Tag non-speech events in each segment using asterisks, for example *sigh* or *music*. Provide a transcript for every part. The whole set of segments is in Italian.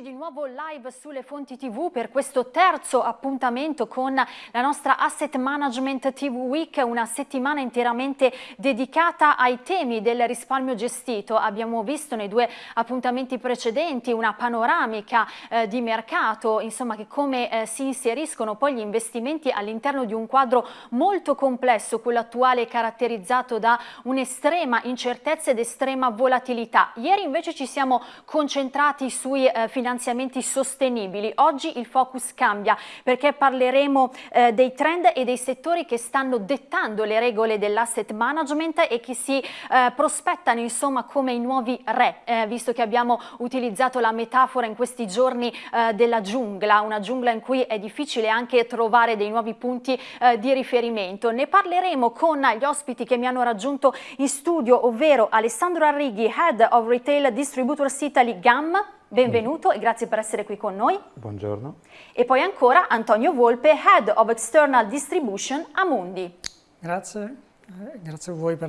Di nuovo live sulle fonti TV per questo terzo appuntamento con la nostra Asset Management TV Week, una settimana interamente dedicata ai temi del risparmio gestito. Abbiamo visto nei due appuntamenti precedenti una panoramica eh, di mercato, insomma che come eh, si inseriscono poi gli investimenti all'interno di un quadro molto complesso, quello attuale caratterizzato da un'estrema incertezza ed estrema volatilità. Ieri invece ci siamo concentrati sui eh, finanziamenti sostenibili. Oggi il focus cambia perché parleremo eh, dei trend e dei settori che stanno dettando le regole dell'asset management e che si eh, prospettano insomma come i nuovi re, eh, visto che abbiamo utilizzato la metafora in questi giorni eh, della giungla, una giungla in cui è difficile anche trovare dei nuovi punti eh, di riferimento. Ne parleremo con gli ospiti che mi hanno raggiunto in studio, ovvero Alessandro Arrighi, Head of Retail Distributors Italy GAM, benvenuto e grazie per essere qui con noi. Buongiorno. E poi ancora Antonio Volpe, Head of External Distribution a Mundi. Grazie. Eh, grazie a voi per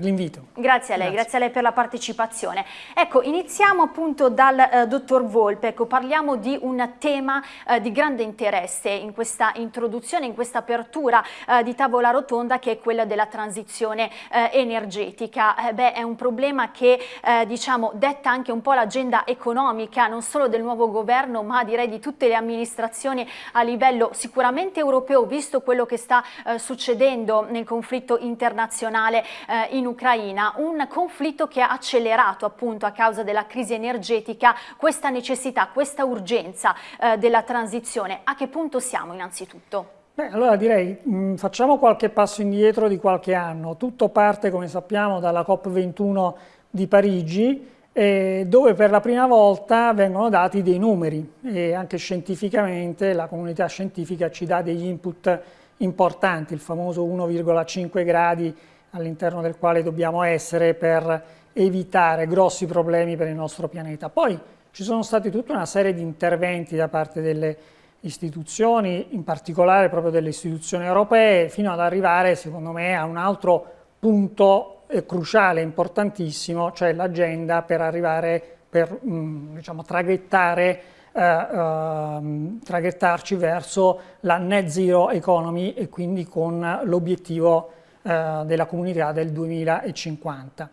l'invito. Grazie a lei, grazie. grazie. a lei per la partecipazione. Ecco, iniziamo appunto dal eh, dottor Volpe, ecco, parliamo di un tema eh, di grande interesse in questa introduzione, in questa apertura eh, di tavola rotonda che è quella della transizione eh, energetica. Eh, beh, è un problema che diciamo detta anche un po' l'agenda economica non solo del nuovo governo ma direi di tutte le amministrazioni a livello sicuramente europeo, visto quello che sta succedendo nel conflitto conflitto internazionale eh, in Ucraina, un conflitto che ha accelerato appunto a causa della crisi energetica questa necessità, questa urgenza eh, della transizione. A che punto siamo innanzitutto? Beh, allora direi mh, mm, facciamo qualche passo indietro di qualche anno. Tutto parte, come sappiamo, dalla COP21 di Parigi, eh, dove per la prima volta vengono dati dei numeri e anche scientificamente la comunità scientifica ci dà degli input importanti, il famoso 1,5 gradi all'interno del quale dobbiamo essere per evitare grossi problemi per il nostro pianeta. Poi ci sono stati tutta una serie di interventi da parte delle istituzioni, in particolare proprio delle istituzioni europee, fino ad arrivare, secondo me, a un altro punto eh, cruciale, importantissimo, cioè l'agenda per arrivare, per mh, mm, diciamo, traghettare eh, ehm, traghettarci verso la net zero economy e quindi con l'obiettivo eh, della comunità del 2050.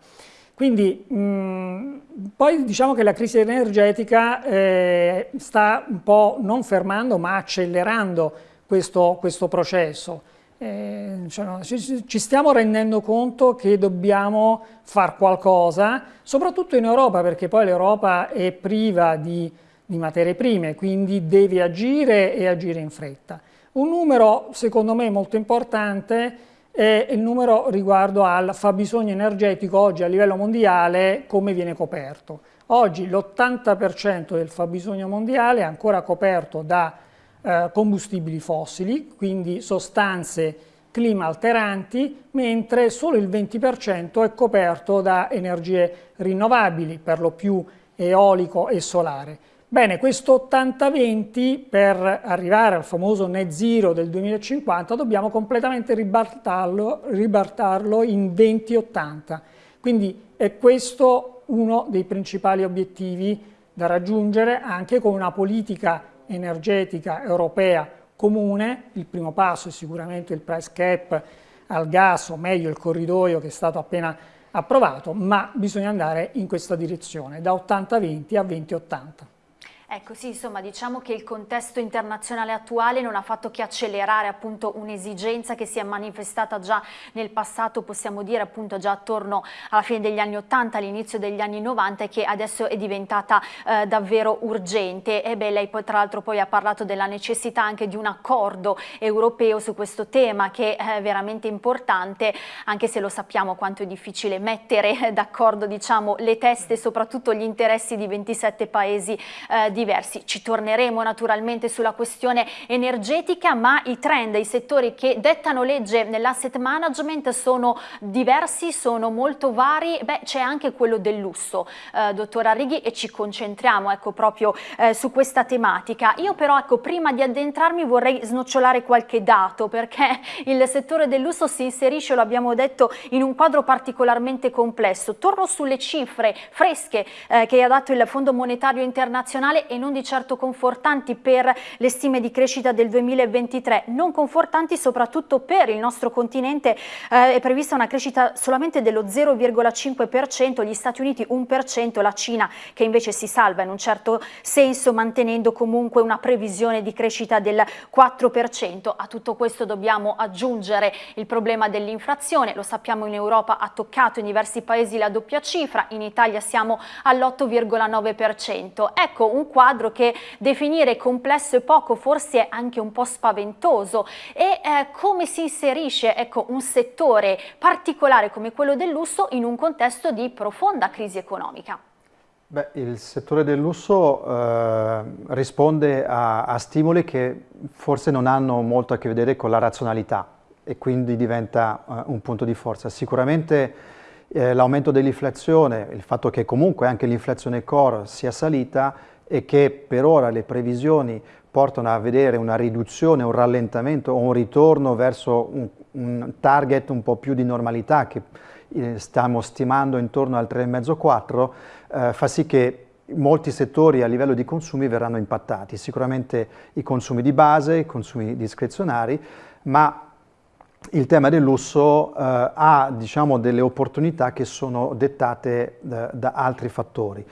Quindi mh, poi diciamo che la crisi energetica eh, sta un po' non fermando ma accelerando questo, questo processo. Eh, cioè, ci, ci, stiamo rendendo conto che dobbiamo fare qualcosa, soprattutto in Europa perché poi l'Europa è priva di di materie prime, quindi deve agire e agire in fretta. Un numero secondo me molto importante è il numero riguardo al fabbisogno energetico oggi a livello mondiale come viene coperto. Oggi l'80% del fabbisogno mondiale è ancora coperto da eh, combustibili fossili, quindi sostanze clima alteranti, mentre solo il 20% è coperto da energie rinnovabili, per lo più eolico e solare. Bene, questo 80-20 per arrivare al famoso net zero del 2050 dobbiamo completamente ribaltarlo, ribaltarlo in 20-80. Quindi è questo uno dei principali obiettivi da raggiungere anche con una politica energetica europea comune. Il primo passo è sicuramente il price cap al gas, o meglio il corridoio che è stato appena approvato, ma bisogna andare in questa direzione, da 80-20 a 20-80. Ecco sì, insomma diciamo che il contesto internazionale attuale non ha fatto che accelerare appunto un'esigenza che si è manifestata già nel passato, possiamo dire appunto già attorno alla fine degli anni 80, all'inizio degli anni 90 e che adesso è diventata eh, davvero urgente. E beh, lei poi tra l'altro poi ha parlato della necessità anche di un accordo europeo su questo tema che è veramente importante, anche se lo sappiamo quanto è difficile mettere d'accordo diciamo le teste, soprattutto gli interessi di 27 paesi eh, diversi. Ci torneremo naturalmente sulla questione energetica, ma i trend, i settori che dettano legge nell'asset management sono diversi, sono molto vari, beh c'è anche quello del lusso, eh, dottor Arrighi, e ci concentriamo ecco, proprio eh, su questa tematica. Io però ecco, prima di addentrarmi vorrei snocciolare qualche dato, perché *laughs* il settore del lusso si inserisce, lo abbiamo detto, in un quadro particolarmente complesso. Torno sulle cifre fresche eh, che ha dato il Fondo Monetario Internazionale e non di certo confortanti per le stime di crescita del 2023, non confortanti soprattutto per il nostro continente, eh, è prevista una crescita solamente dello 0,5%, gli Stati Uniti 1%, la Cina che invece si salva in un certo senso mantenendo comunque una previsione di crescita del 4%. A tutto questo dobbiamo aggiungere il problema dell'inflazione, lo sappiamo in Europa ha toccato in diversi paesi la doppia cifra, in Italia siamo all'8,9%. Ecco un quadro che definire complesso e poco forse è anche un po' spaventoso e eh, come si inserisce ecco, un settore particolare come quello del lusso in un contesto di profonda crisi economica? Beh, il settore del lusso eh, risponde a, a, stimoli che forse non hanno molto a che vedere con la razionalità e quindi diventa eh, un punto di forza. Sicuramente eh, l'aumento dell'inflazione, il fatto che comunque anche l'inflazione core sia salita e che per ora le previsioni portano a vedere una riduzione, un rallentamento o un ritorno verso un, un target un po' più di normalità che eh, stiamo stimando intorno al 3,5-4, eh, fa sì che molti settori a livello di consumi verranno impattati, sicuramente i consumi di base, i consumi discrezionari, ma il tema del lusso eh, ha diciamo, delle opportunità che sono dettate da, da altri fattori.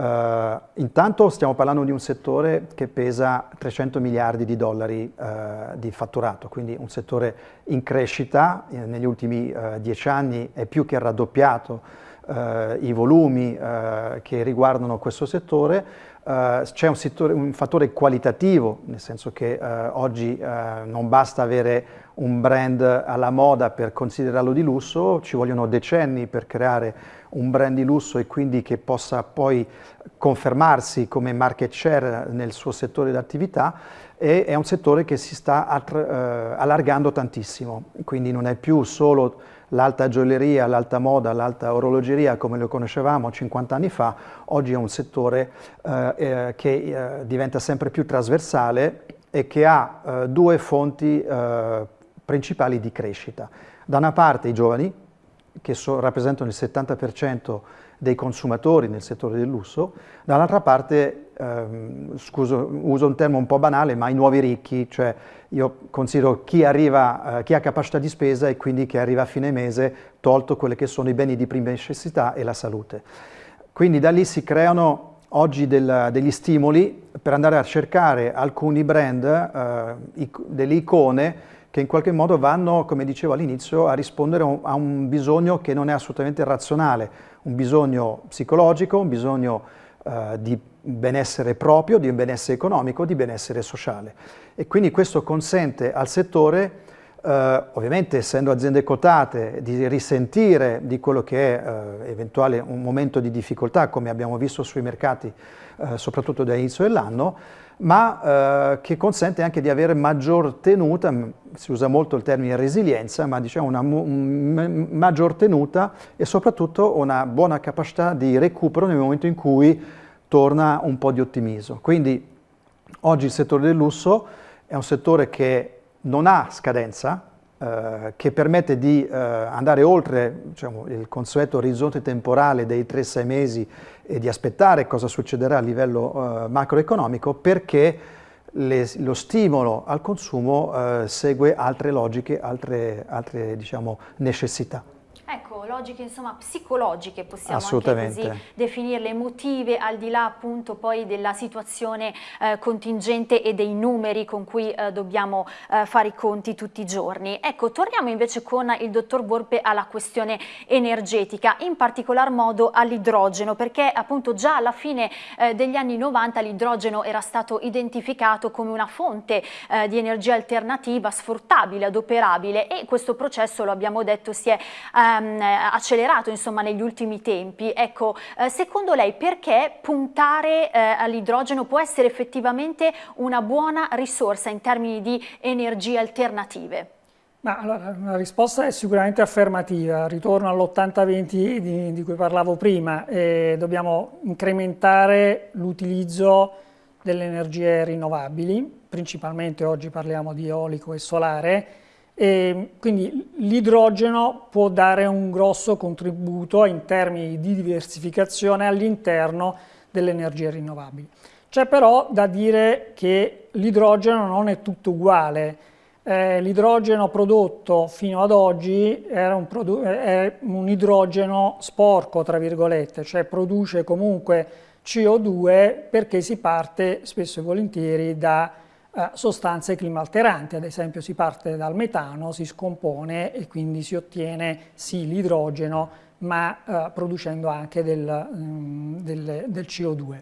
Uh, intanto stiamo parlando di un settore che pesa 300 miliardi di dollari uh, di fatturato, quindi un settore in crescita, eh, negli ultimi uh, dieci anni è più che raddoppiato i volumi che riguardano questo settore, c'è un, un, fattore qualitativo, nel senso che oggi non basta avere un brand alla moda per considerarlo di lusso, ci vogliono decenni per creare un brand di lusso e quindi che possa poi confermarsi come market share nel suo settore di attività e è un settore che si sta eh, allargando tantissimo, quindi non è più solo l'alta gioielleria, l'alta moda, l'alta orologeria come lo conoscevamo 50 anni fa, oggi è un settore eh, eh, che eh, diventa sempre più trasversale e che ha eh, due fonti eh, principali di crescita. Da una parte i giovani, che so, rappresentano il 70% dei consumatori nel settore del lusso, dall'altra parte, ehm, scuso, uso un termine un po' banale, ma i nuovi ricchi, cioè io considero chi, arriva, eh, chi ha capacità di spesa e quindi chi arriva a fine mese, tolto quelli che sono i beni di prima necessità e la salute. Quindi da lì si creano oggi del, degli stimoli per andare a cercare alcuni brand, eh, delle icone, che in qualche modo vanno, come dicevo all'inizio, a rispondere a un bisogno che non è assolutamente razionale, un bisogno psicologico, un bisogno eh, di benessere proprio, di benessere economico, di benessere sociale. E quindi questo consente al settore, eh, ovviamente essendo aziende quotate, di risentire di quello che è eh, eventuale un momento di difficoltà, come abbiamo visto sui mercati, eh, soprattutto dall'inizio dell'anno, ma eh, che consente anche di avere maggior tenuta, si usa molto il termine resilienza, ma diciamo una un, maggior tenuta e soprattutto una buona capacità di recupero nel momento in cui torna un po' di ottimismo. Quindi oggi il settore del lusso è un settore che non ha scadenza, eh, che permette di eh, andare oltre diciamo, il consueto orizzonte temporale dei 3-6 mesi e di aspettare cosa succederà a livello eh, macroeconomico perché le, lo stimolo al consumo eh, segue altre logiche, altre, altre diciamo, necessità. Ecco, logiche insomma psicologiche possiamo anche così definirle, emotive al di là appunto poi della situazione eh, contingente e dei numeri con cui eh, dobbiamo eh, fare i conti tutti i giorni. Ecco, torniamo invece con il dottor Borpe alla questione energetica, in particolar modo all'idrogeno, perché appunto già alla fine eh, degli anni 90 l'idrogeno era stato identificato come una fonte eh, di energia alternativa sfruttabile, adoperabile e questo processo, lo abbiamo detto, si è ehm, ehm, accelerato insomma, negli ultimi tempi. Ecco, eh, secondo lei perché puntare eh, all'idrogeno può essere effettivamente una buona risorsa in termini di energie alternative? Ma allora, la risposta è sicuramente affermativa, ritorno all'80-20 di, di, cui parlavo prima, eh, dobbiamo incrementare l'utilizzo delle energie rinnovabili, principalmente oggi parliamo di eolico e solare, e quindi l'idrogeno può dare un grosso contributo in termini di diversificazione all'interno delle energie rinnovabili. C'è però da dire che l'idrogeno non è tutto uguale. Eh, l'idrogeno prodotto fino ad oggi era un, è un idrogeno sporco, tra virgolette, cioè produce comunque CO2 perché si parte spesso e volentieri da eh, sostanze climalteranti, ad esempio si parte dal metano, si scompone e quindi si ottiene sì l'idrogeno ma eh, producendo anche del, mm, del, del CO2.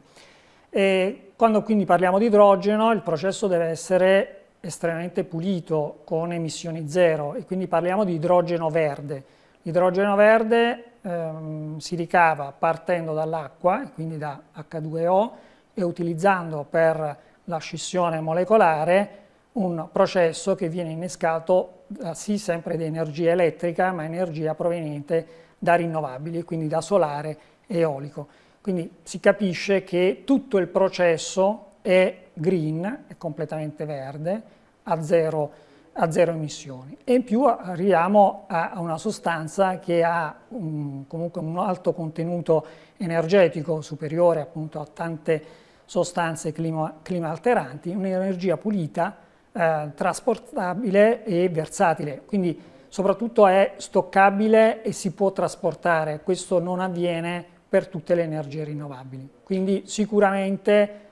E quando quindi parliamo di idrogeno il processo deve essere estremamente pulito con emissioni zero e quindi parliamo di idrogeno verde. L'idrogeno verde ehm, si ricava partendo dall'acqua, quindi da H2O, e utilizzando per la scissione molecolare un processo che viene innescato da, sì sempre di energia elettrica, ma energia proveniente da rinnovabili, quindi da solare e eolico. Quindi si capisce che tutto il processo è green, è completamente verde, a zero, a zero emissioni. E in più arriviamo a, una sostanza che ha un, comunque un alto contenuto energetico superiore appunto a tante sostanze clima, clima alteranti, un'energia pulita, eh, trasportabile e versatile. Quindi soprattutto è stoccabile e si può trasportare. Questo non avviene per tutte le energie rinnovabili. Quindi sicuramente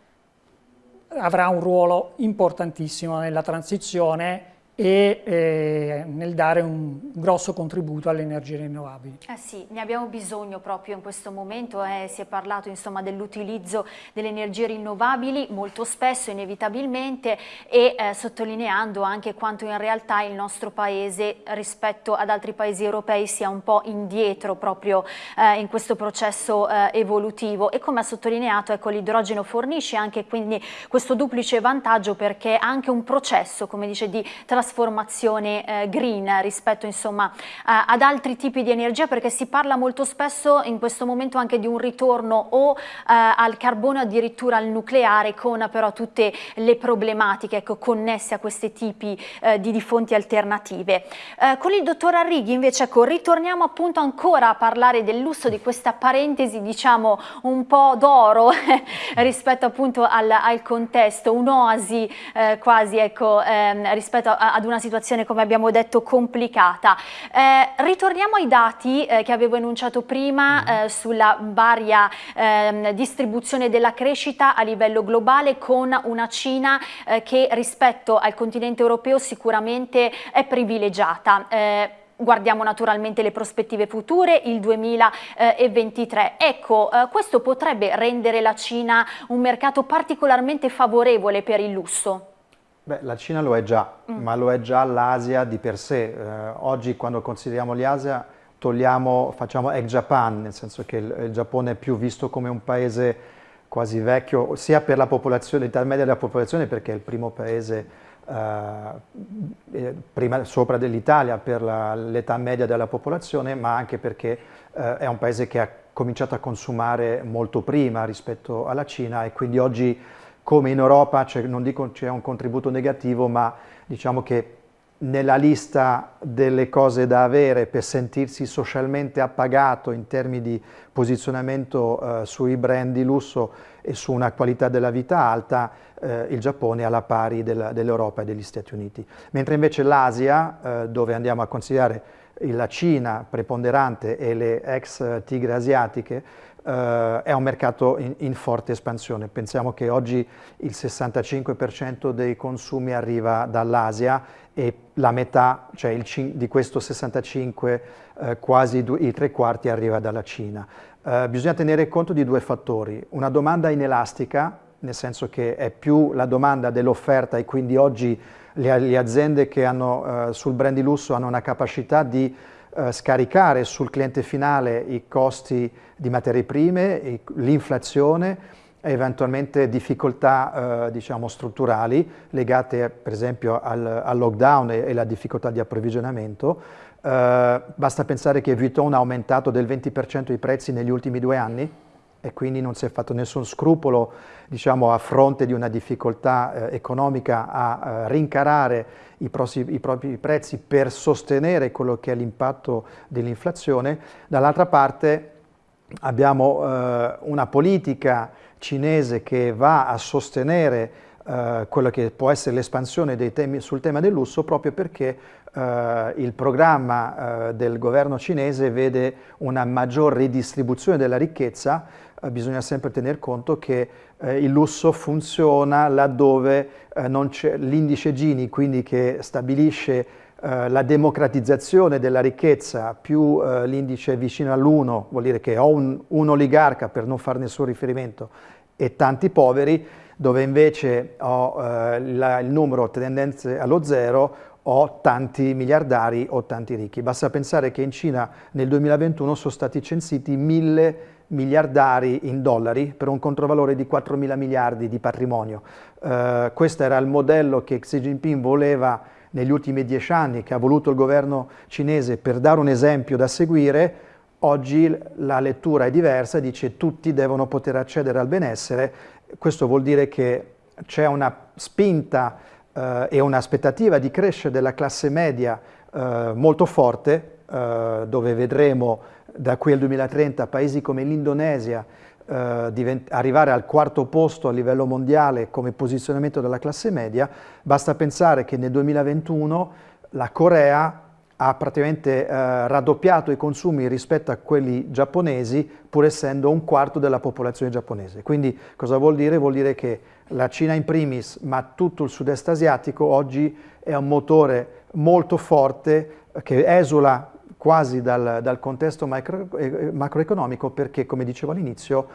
avrà un ruolo importantissimo nella transizione e eh, nel dare un grosso contributo alle energie rinnovabili. Eh sì, ne abbiamo bisogno proprio in questo momento, eh, si è parlato dell'utilizzo delle energie rinnovabili molto spesso inevitabilmente e eh, sottolineando anche quanto in realtà il nostro paese rispetto ad altri paesi europei sia un po' indietro proprio eh, in questo processo eh, evolutivo e come ha sottolineato ecco, l'idrogeno fornisce anche quindi questo duplice vantaggio perché è anche un processo come dice di trasformazione trasformazione eh, green rispetto insomma ad altri tipi di energia perché si parla molto spesso in questo momento anche di un ritorno o eh, al carbone addirittura al nucleare con però tutte le problematiche ecco, connesse a questi tipi eh, di, di, fonti alternative. Eh, con il dottor Arrighi invece ecco, ritorniamo appunto ancora a parlare del lusso di questa parentesi diciamo un po' d'oro *laughs* rispetto appunto al, al contesto, un'oasi eh, quasi ecco, ehm, rispetto a, ad una situazione come abbiamo detto complicata. Eh, ritorniamo ai dati eh, che avevo enunciato prima mm. eh, sulla varia ehm, distribuzione della crescita a livello globale con una Cina eh, che rispetto al continente europeo sicuramente è privilegiata eh, guardiamo naturalmente le prospettive future, il 2023. Ecco, eh, questo potrebbe rendere la Cina un mercato particolarmente favorevole per il lusso? Beh, la Cina lo è già, mm. ma lo è già l'Asia di per sé. Eh, oggi quando consideriamo l'Asia togliamo, facciamo ex Japan, nel senso che il, il, Giappone è più visto come un paese quasi vecchio, sia per la popolazione, l'età media della popolazione, perché è il primo paese eh, eh prima, sopra dell'Italia per l'età media della popolazione, ma anche perché eh, è un paese che ha cominciato a consumare molto prima rispetto alla Cina e quindi oggi come in Europa, cioè, non dico c'è un contributo negativo, ma diciamo che nella lista delle cose da avere per sentirsi socialmente appagato in termini di posizionamento eh, sui brand di lusso e su una qualità della vita alta, eh, il Giappone è alla pari dell'Europa e degli Stati Uniti. Mentre invece l'Asia, eh, dove andiamo a considerare la Cina preponderante e le ex tigre asiatiche, eh, è un mercato in, in, forte espansione. Pensiamo che oggi il 65% dei consumi arriva dall'Asia e la metà, cioè il, di questo 65, eh, quasi i tre quarti arriva dalla Cina. Eh, bisogna tenere conto di due fattori, una domanda inelastica, nel senso che è più la domanda dell'offerta e quindi oggi le, le aziende che hanno eh, sul brand di lusso hanno una capacità di eh, scaricare sul cliente finale i costi di materie prime, l'inflazione e eventualmente difficoltà eh, diciamo, strutturali legate per esempio al, al lockdown e, alla difficoltà di approvvigionamento. Eh, basta pensare che Vuitton ha aumentato del 20% i prezzi negli ultimi due anni e quindi non si è fatto nessun scrupolo diciamo, a fronte di una difficoltà eh, economica a eh, rincarare i, i, propri prezzi per sostenere quello che è l'impatto dell'inflazione. Dall'altra parte abbiamo eh, una politica cinese che va a sostenere eh, quello che può essere l'espansione sul tema del lusso proprio perché eh, il programma eh, del governo cinese vede una maggior ridistribuzione della ricchezza, bisogna sempre tener conto che eh, il lusso funziona laddove eh, l'indice Gini, quindi che stabilisce la democratizzazione della ricchezza più l'indice vicino all'1, vuol dire che ho un, un oligarca per non fare nessun riferimento e tanti poveri, dove invece ho eh, la, il numero tendenze allo zero, ho tanti miliardari o tanti ricchi. Basta pensare che in Cina nel 2021 sono stati censiti mille miliardari in dollari per un controvalore di 4 mila miliardi di patrimonio. Eh, questo era il modello che Xi Jinping voleva negli ultimi dieci anni, che ha voluto il governo cinese per dare un esempio da seguire, oggi la lettura è diversa, dice tutti devono poter accedere al benessere questo vuol dire che c'è una spinta eh, e un'aspettativa di crescere della classe media eh, molto forte, eh, dove vedremo da qui al 2030 paesi come l'Indonesia eh, arrivare al quarto posto a livello mondiale come posizionamento della classe media, basta pensare che nel 2021 la Corea ha praticamente eh, raddoppiato i consumi rispetto a quelli giapponesi, pur essendo un quarto della popolazione giapponese. Quindi cosa vuol dire? Vuol dire che la Cina in primis, ma tutto il sud-est asiatico oggi è un motore molto forte che esula quasi dal, dal contesto macro, eh, macroeconomico perché, come dicevo all'inizio,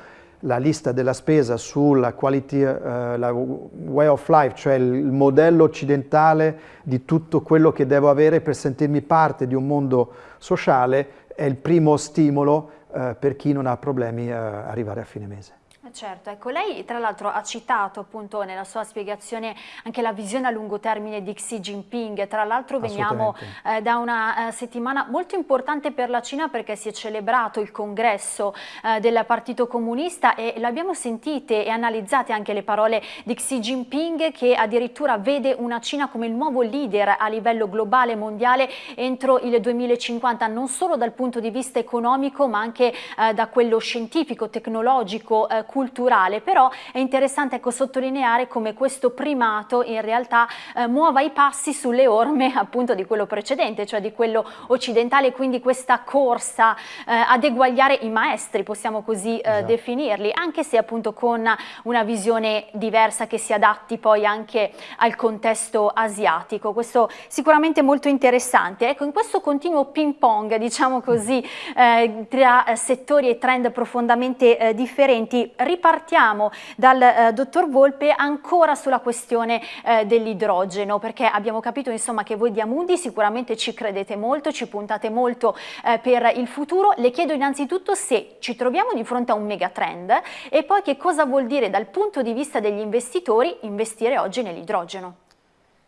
la lista della spesa sulla quality, uh, la way of life, cioè il modello occidentale di tutto quello che devo avere per sentirmi parte di un mondo sociale, è il primo stimolo uh, per chi non ha problemi uh, arrivare a fine mese. Certo, ecco, lei tra l'altro ha citato appunto nella sua spiegazione anche la visione a lungo termine di Xi Jinping, tra l'altro veniamo eh, da una eh, settimana molto importante per la Cina perché si è celebrato il congresso eh, del Partito Comunista e l'abbiamo sentite e analizzate anche le parole di Xi Jinping che addirittura vede una Cina come il nuovo leader a livello globale mondiale entro il 2050 non solo dal punto di vista economico ma anche eh, da quello scientifico, tecnologico, culturale eh, culturale, però è interessante ecco, sottolineare come questo primato in realtà eh, muova i passi sulle orme *laughs* appunto di quello precedente, cioè di quello occidentale, quindi questa corsa eh, ad eguagliare i maestri, possiamo così eh, esatto. definirli, anche se appunto con una visione diversa che si adatti poi anche al contesto asiatico. Questo sicuramente molto interessante. Ecco, in questo continuo ping pong, diciamo così, eh, tra settori e trend profondamente eh, differenti, ripartiamo dal eh, dottor Volpe ancora sulla questione eh, dell'idrogeno perché abbiamo capito insomma che voi di Amundi sicuramente ci credete molto, ci puntate molto eh, per il futuro. Le chiedo innanzitutto se ci troviamo di fronte a un megatrend e poi che cosa vuol dire dal punto di vista degli investitori investire oggi nell'idrogeno.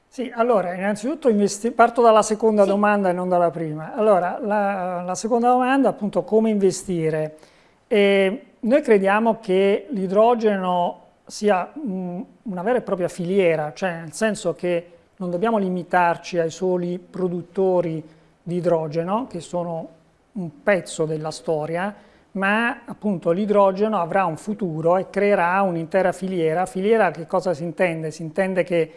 Sì, allora innanzitutto parto dalla seconda sì. domanda e non dalla prima. Allora, la, la seconda domanda appunto come investire. E noi crediamo che l'idrogeno sia una vera e propria filiera, cioè nel senso che non dobbiamo limitarci ai soli produttori di idrogeno, che sono un pezzo della storia, ma appunto l'idrogeno avrà un futuro e creerà un'intera filiera. Filiera che cosa si intende? Si intende che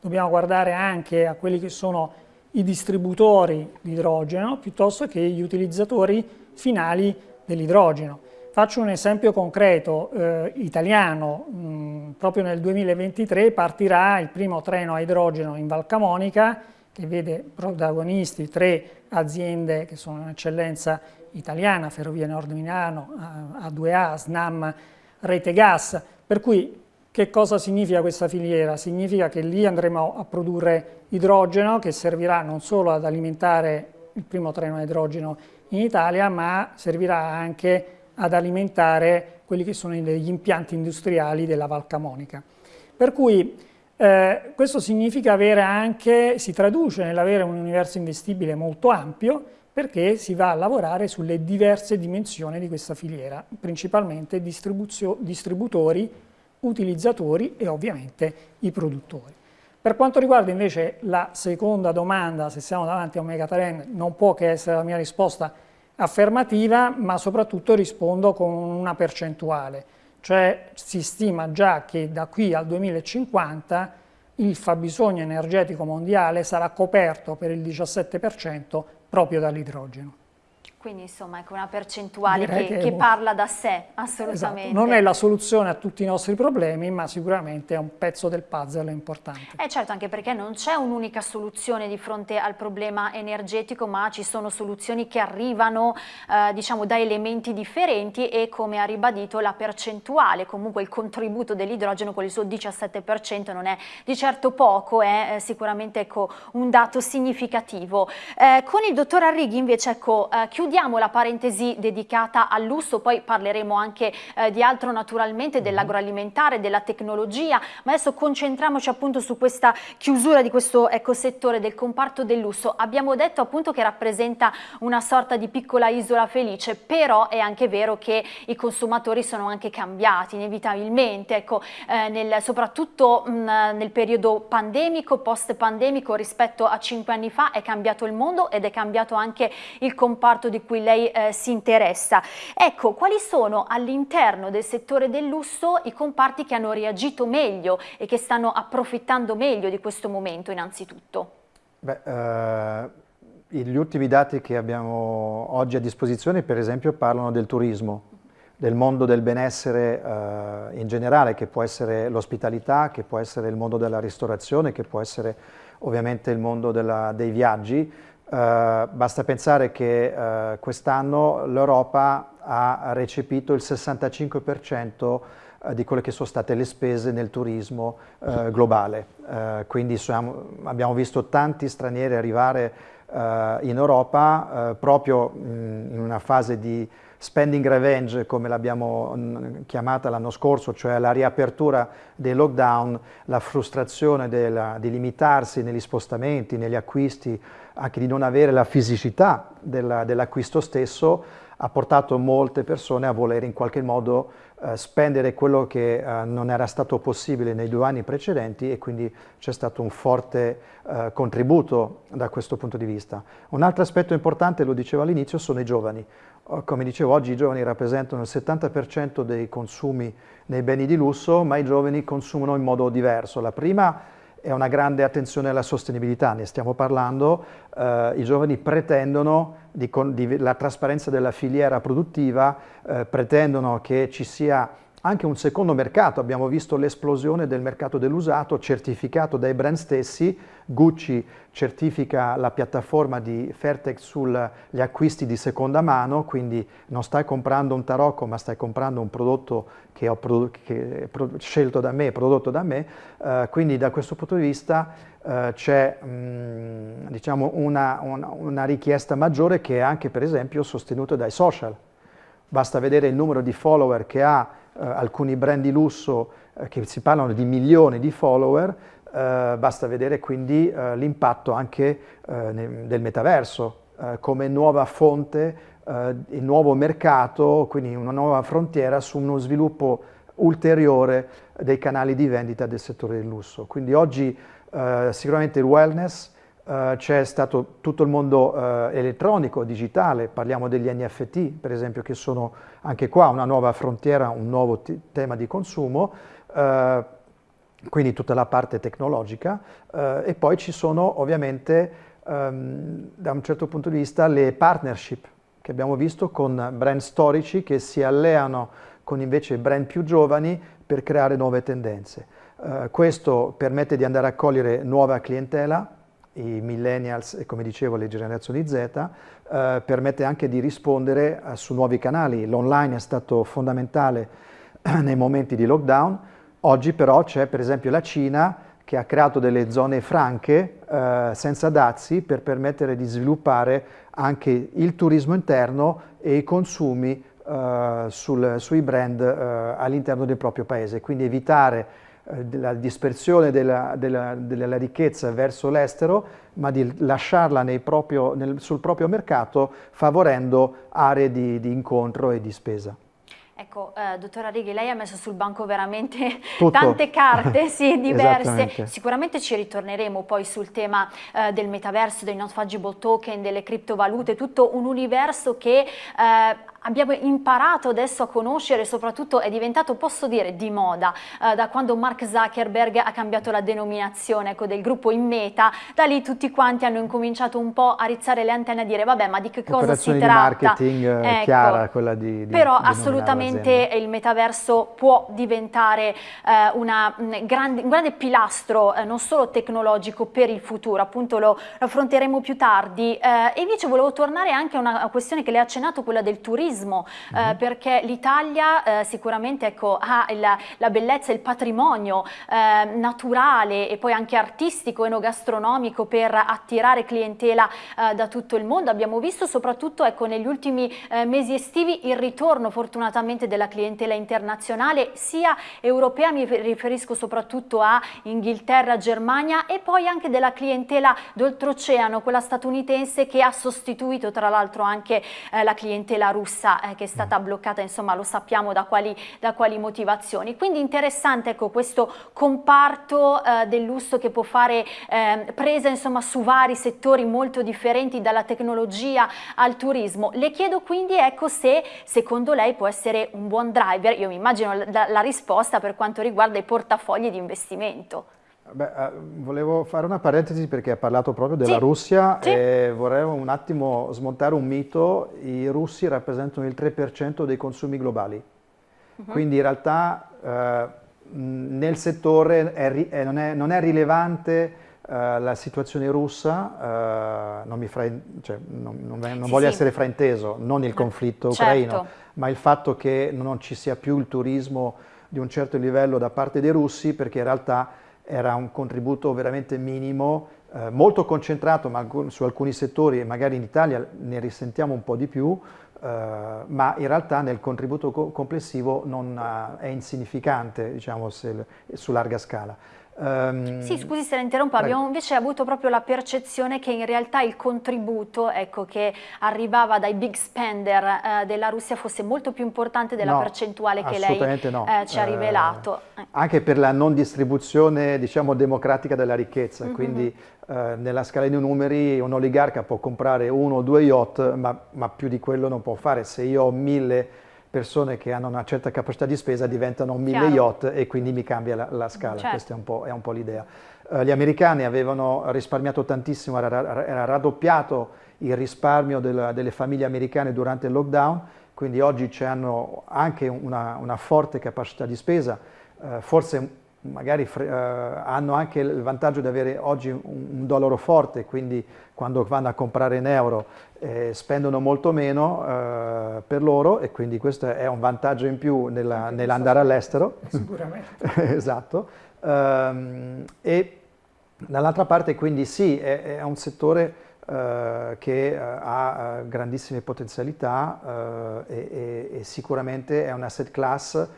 dobbiamo guardare anche a quelli che sono i distributori di idrogeno piuttosto che gli utilizzatori finali dell'idrogeno. Faccio un esempio concreto eh, italiano, mh, mm, proprio nel 2023 partirà il primo treno a idrogeno in Val Camonica che vede protagonisti tre aziende che sono un'eccellenza italiana, Ferrovie Nord Milano, A2A, SNAM, Rete Gas, per cui che cosa significa questa filiera? Significa che lì andremo a produrre idrogeno che servirà non solo ad alimentare il primo treno a idrogeno in Italia, ma servirà anche ad alimentare quelli che sono gli impianti industriali della Val Camonica. Per cui eh, questo significa avere anche, si traduce nell'avere un universo investibile molto ampio perché si va a lavorare sulle diverse dimensioni di questa filiera, principalmente distributori, utilizzatori e ovviamente i produttori. Per quanto riguarda invece la seconda domanda, se siamo davanti a un megatrend, non può che essere la mia risposta affermativa, ma soprattutto rispondo con una percentuale. cioè si stima già che da qui al 2050 il fabbisogno energetico mondiale sarà coperto per il 17% proprio dall'idrogeno. Quindi insomma è una percentuale che, che, che, parla da sé, assolutamente. Esatto. Non è la soluzione a tutti i nostri problemi, ma sicuramente è un pezzo del puzzle importante. Eh certo, anche perché non c'è un'unica soluzione di fronte al problema energetico, ma ci sono soluzioni che arrivano eh, diciamo da elementi differenti e come ha ribadito la percentuale, comunque il contributo dell'idrogeno con il suo 17% non è di certo poco, è eh, sicuramente ecco, un dato significativo. Eh, con il dottor Arrighi invece ecco, eh, chiudiamo la parentesi dedicata al lusso, poi parleremo anche eh, di altro naturalmente, mhm. dell'agroalimentare, della tecnologia, ma adesso concentriamoci appunto su questa chiusura di questo ecosettore del comparto del lusso. Abbiamo detto appunto che rappresenta una sorta di piccola isola felice, però è anche vero che i consumatori sono anche cambiati inevitabilmente, ecco, eh, nel, soprattutto mh, nel periodo pandemico, post-pandemico rispetto a cinque anni fa è cambiato il mondo ed è cambiato anche il comparto di cui lei eh, si interessa. Ecco, quali sono all'interno del settore del lusso i comparti che hanno reagito meglio e che stanno approfittando meglio di questo momento innanzitutto? Beh, eh, gli ultimi dati che abbiamo oggi a disposizione per esempio parlano del turismo, del mondo del benessere eh, in generale, che può essere l'ospitalità, che può essere il mondo della ristorazione, che può essere ovviamente il mondo della, dei viaggi, Uh, basta pensare che uh, quest'anno l'Europa ha recepito il 65% uh, di quelle che sono state le spese nel turismo eh, globale, quindi siamo, abbiamo visto tanti stranieri arrivare in Europa proprio mh, in una fase di spending revenge come l'abbiamo chiamata l'anno scorso, cioè la riapertura dei lockdown, la frustrazione della, di limitarsi negli spostamenti, negli acquisti, anche di non avere la fisicità dell'acquisto stesso, ha portato molte persone a voler in qualche modo eh, spendere quello che eh, non era stato possibile nei due anni precedenti e quindi c'è stato un forte eh, contributo da questo punto di vista. Un altro aspetto importante, lo dicevo all'inizio, sono i giovani. Oh, come dicevo, oggi i giovani rappresentano il 70% dei consumi nei beni di lusso, ma i giovani consumano in modo diverso. La prima è una grande attenzione alla sostenibilità, ne stiamo parlando, eh, i giovani pretendono di, di, la trasparenza della filiera produttiva, eh, pretendono che ci sia anche un secondo mercato, abbiamo visto l'esplosione del mercato dell'usato certificato dai brand stessi, Gucci certifica la piattaforma di Fairtex sugli acquisti di seconda mano, quindi non stai comprando un tarocco ma stai comprando un prodotto che ho che scelto da me, prodotto da me, uh, quindi da questo punto di vista uh, c'è um, diciamo una, una, una richiesta maggiore che è anche per esempio sostenuta dai social. Basta vedere il numero di follower che ha eh, alcuni brand di lusso eh, che si parlano di milioni di follower, eh, basta vedere quindi eh, l'impatto anche eh, del metaverso come nuova fonte, il nuovo mercato, quindi una nuova frontiera su uno sviluppo ulteriore dei canali di vendita del settore del lusso. Quindi oggi sicuramente il wellness, Uh, c'è stato tutto il mondo uh, elettronico, digitale, parliamo degli NFT per esempio che sono anche qua una nuova frontiera, un nuovo tema di consumo, uh, quindi tutta la parte tecnologica e poi ci sono ovviamente um, da un certo punto di vista le partnership che abbiamo visto con brand storici che si alleano con invece brand più giovani per creare nuove tendenze. questo permette di andare a cogliere nuova clientela, i millennials e come dicevo le generazioni Z, eh, permette anche di rispondere eh, su nuovi canali. L'online è stato fondamentale nei momenti di lockdown, oggi però c'è per esempio la Cina che ha creato delle zone franche eh, senza dazi per permettere di sviluppare anche il turismo interno e i consumi eh, sul, sui brand eh, all'interno del proprio paese, quindi evitare eh, della dispersione della, della, della ricchezza verso l'estero, ma di lasciarla proprio, nel, sul proprio mercato favorendo aree di, di incontro e di spesa. Ecco, eh, dottora Righi, lei ha messo sul banco veramente Tutto. *laughs* tante carte, *laughs* sì, diverse. Sicuramente ci ritorneremo poi sul tema eh, del metaverso, dei non fungible token, delle criptovalute, tutto un universo che eh, abbiamo imparato adesso a conoscere, soprattutto è diventato, posso dire, di moda, eh, da quando Mark Zuckerberg ha cambiato la denominazione ecco, del gruppo in meta, da lì tutti quanti hanno incominciato un po' a rizzare le antenne e a dire vabbè ma di che cosa si tratta? di marketing eh, ecco, chiara quella di, di Però assolutamente il metaverso può diventare eh, una, un, grande, un, grande, pilastro eh, non solo tecnologico per il futuro, appunto lo, lo affronteremo più tardi. Eh, e invece volevo tornare anche a una questione che le ha accennato, quella del turismo turismo, mm -hmm. eh, perché l'Italia eh, sicuramente ecco, ha il, la bellezza e il patrimonio eh, naturale e poi anche artistico, enogastronomico per attirare clientela eh, da tutto il mondo. Abbiamo visto soprattutto ecco, negli ultimi eh, mesi estivi il ritorno fortunatamente della clientela internazionale, sia europea, mi riferisco soprattutto a Inghilterra, Germania e poi anche della clientela d'oltreoceano, quella statunitense che ha sostituito tra l'altro anche eh, la clientela russa stessa eh, che è stata bloccata, insomma lo sappiamo da quali, da quali motivazioni. Quindi interessante ecco, questo comparto eh, del lusso che può fare eh, presa insomma, su vari settori molto differenti dalla tecnologia al turismo. Le chiedo quindi ecco, se secondo lei può essere un buon driver, io mi immagino la, la risposta per quanto riguarda i portafogli di investimento. Beh, uh, volevo fare una parentesi perché ha parlato proprio della sì. Russia sì. e vorrei un attimo smontare un mito. I russi rappresentano il 3% dei consumi globali, uh mhm. -huh. quindi in realtà uh, nel settore è, è, non, è, non, è, rilevante la situazione russa, non, cioè, non, non sì, voglio essere frainteso, non il conflitto certo. ucraino, ma il fatto che non ci sia più il turismo di un certo livello da parte dei russi perché in realtà era un contributo veramente minimo, eh, molto concentrato ma su alcuni settori e magari in Italia ne risentiamo un po' di più, eh, ma in realtà nel contributo co complessivo non, uh, è insignificante diciamo, se, su larga scala. Um, sì, scusi se la interrompo, prego. abbiamo invece avuto proprio la percezione che in realtà il contributo ecco, che arrivava dai big spender eh, della Russia fosse molto più importante della no, percentuale che lei no. eh, ci ha rivelato. Eh, anche per la non distribuzione diciamo, democratica della ricchezza, mm -hmm. quindi eh, nella scala di numeri un oligarca può comprare uno o due yacht, ma, ma più di quello non può fare. Se io ho mille persone che hanno una certa capacità di spesa diventano mille yacht e quindi mi cambia la, la scala, certo. questa è un po', po l'idea. Uh, gli americani avevano risparmiato tantissimo, era, era raddoppiato il risparmio della, delle famiglie americane durante il lockdown, quindi oggi hanno anche una, una, forte capacità di spesa, uh, forse magari uh, hanno anche il vantaggio di avere oggi un, un, dollaro forte, quindi quando vanno a comprare in euro eh, spendono molto meno uh, per loro e quindi questo è un vantaggio in più nell'andare all'estero. Sicuramente. *laughs* esatto. Um, e dall'altra parte quindi sì, è, è un settore uh, che ha grandissime potenzialità e, e, e sicuramente è un asset class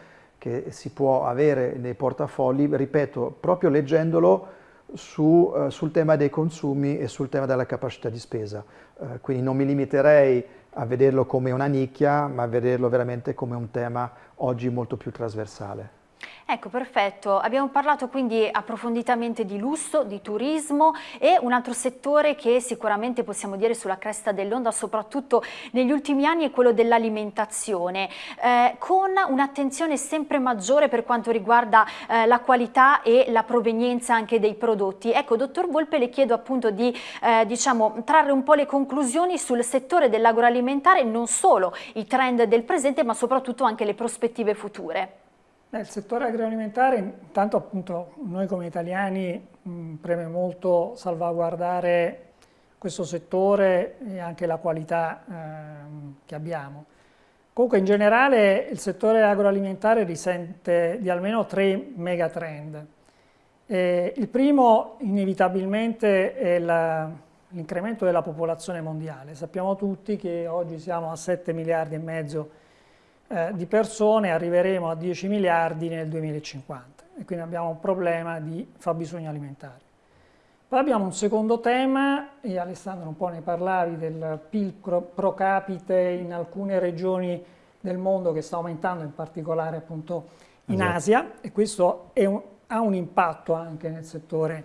che si può avere nei portafogli, ripeto, proprio leggendolo su, uh, sul tema dei consumi e sul tema della capacità di spesa. Uh, quindi non mi limiterei a vederlo come una nicchia, ma a vederlo veramente come un tema oggi molto più trasversale. Ecco, perfetto. Abbiamo parlato quindi approfonditamente di lusso, di turismo e un altro settore che sicuramente possiamo dire sulla cresta dell'onda, soprattutto negli ultimi anni, è quello dell'alimentazione, eh, con un'attenzione sempre maggiore per quanto riguarda eh, la qualità e la provenienza anche dei prodotti. Ecco, dottor Volpe, le chiedo appunto di eh, diciamo, trarre un po' le conclusioni sul settore dell'agroalimentare, non solo i trend del presente, ma soprattutto anche le prospettive future. Nel settore agroalimentare, intanto appunto noi come italiani mh, preme molto salvaguardare questo settore e anche la qualità eh, che abbiamo. Comunque in generale il settore agroalimentare risente di almeno tre megatrend. Eh, il primo inevitabilmente è l'incremento della popolazione mondiale. Sappiamo tutti che oggi siamo a 7 miliardi e mezzo eh, di persone arriveremo a 10 miliardi nel 2050 e quindi abbiamo un problema di fabbisogno alimentare. Poi abbiamo un secondo tema, e Alessandro un po' ne parlavi, del PIL pro capite in alcune regioni del mondo che sta aumentando, in particolare appunto in esatto. Asia, e questo un, ha un impatto anche nel settore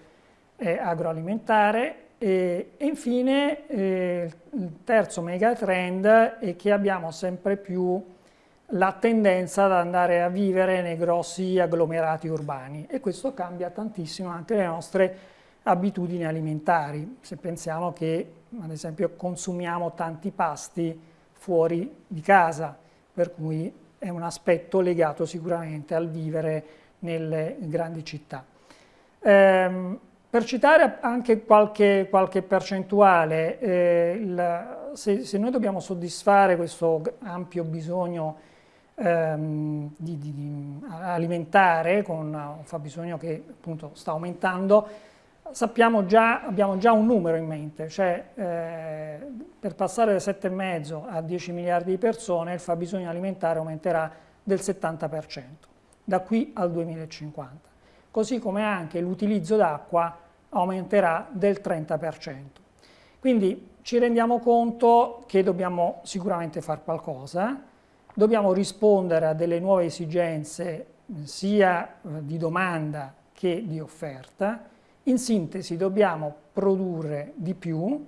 eh, agroalimentare. E, e infine eh, il terzo megatrend è che abbiamo sempre più la tendenza ad andare a vivere nei grossi agglomerati urbani e questo cambia tantissimo anche le nostre abitudini alimentari, se pensiamo che ad esempio consumiamo tanti pasti fuori di casa, per cui è un aspetto legato sicuramente al vivere nelle grandi città. Ehm, per citare anche qualche, qualche percentuale, eh, il, se, se, noi dobbiamo soddisfare questo ampio bisogno ehm, di, di, di alimentare, con un fabbisogno che appunto sta aumentando, sappiamo già, abbiamo già un numero in mente, cioè eh, per passare da 7,5 a 10 miliardi di persone il fabbisogno alimentare aumenterà del 70% da qui al 2050, così come anche l'utilizzo d'acqua aumenterà del 30%. Quindi ci rendiamo conto che dobbiamo sicuramente fare qualcosa, dobbiamo rispondere a delle nuove esigenze sia eh, di domanda che di offerta, in sintesi dobbiamo produrre di più,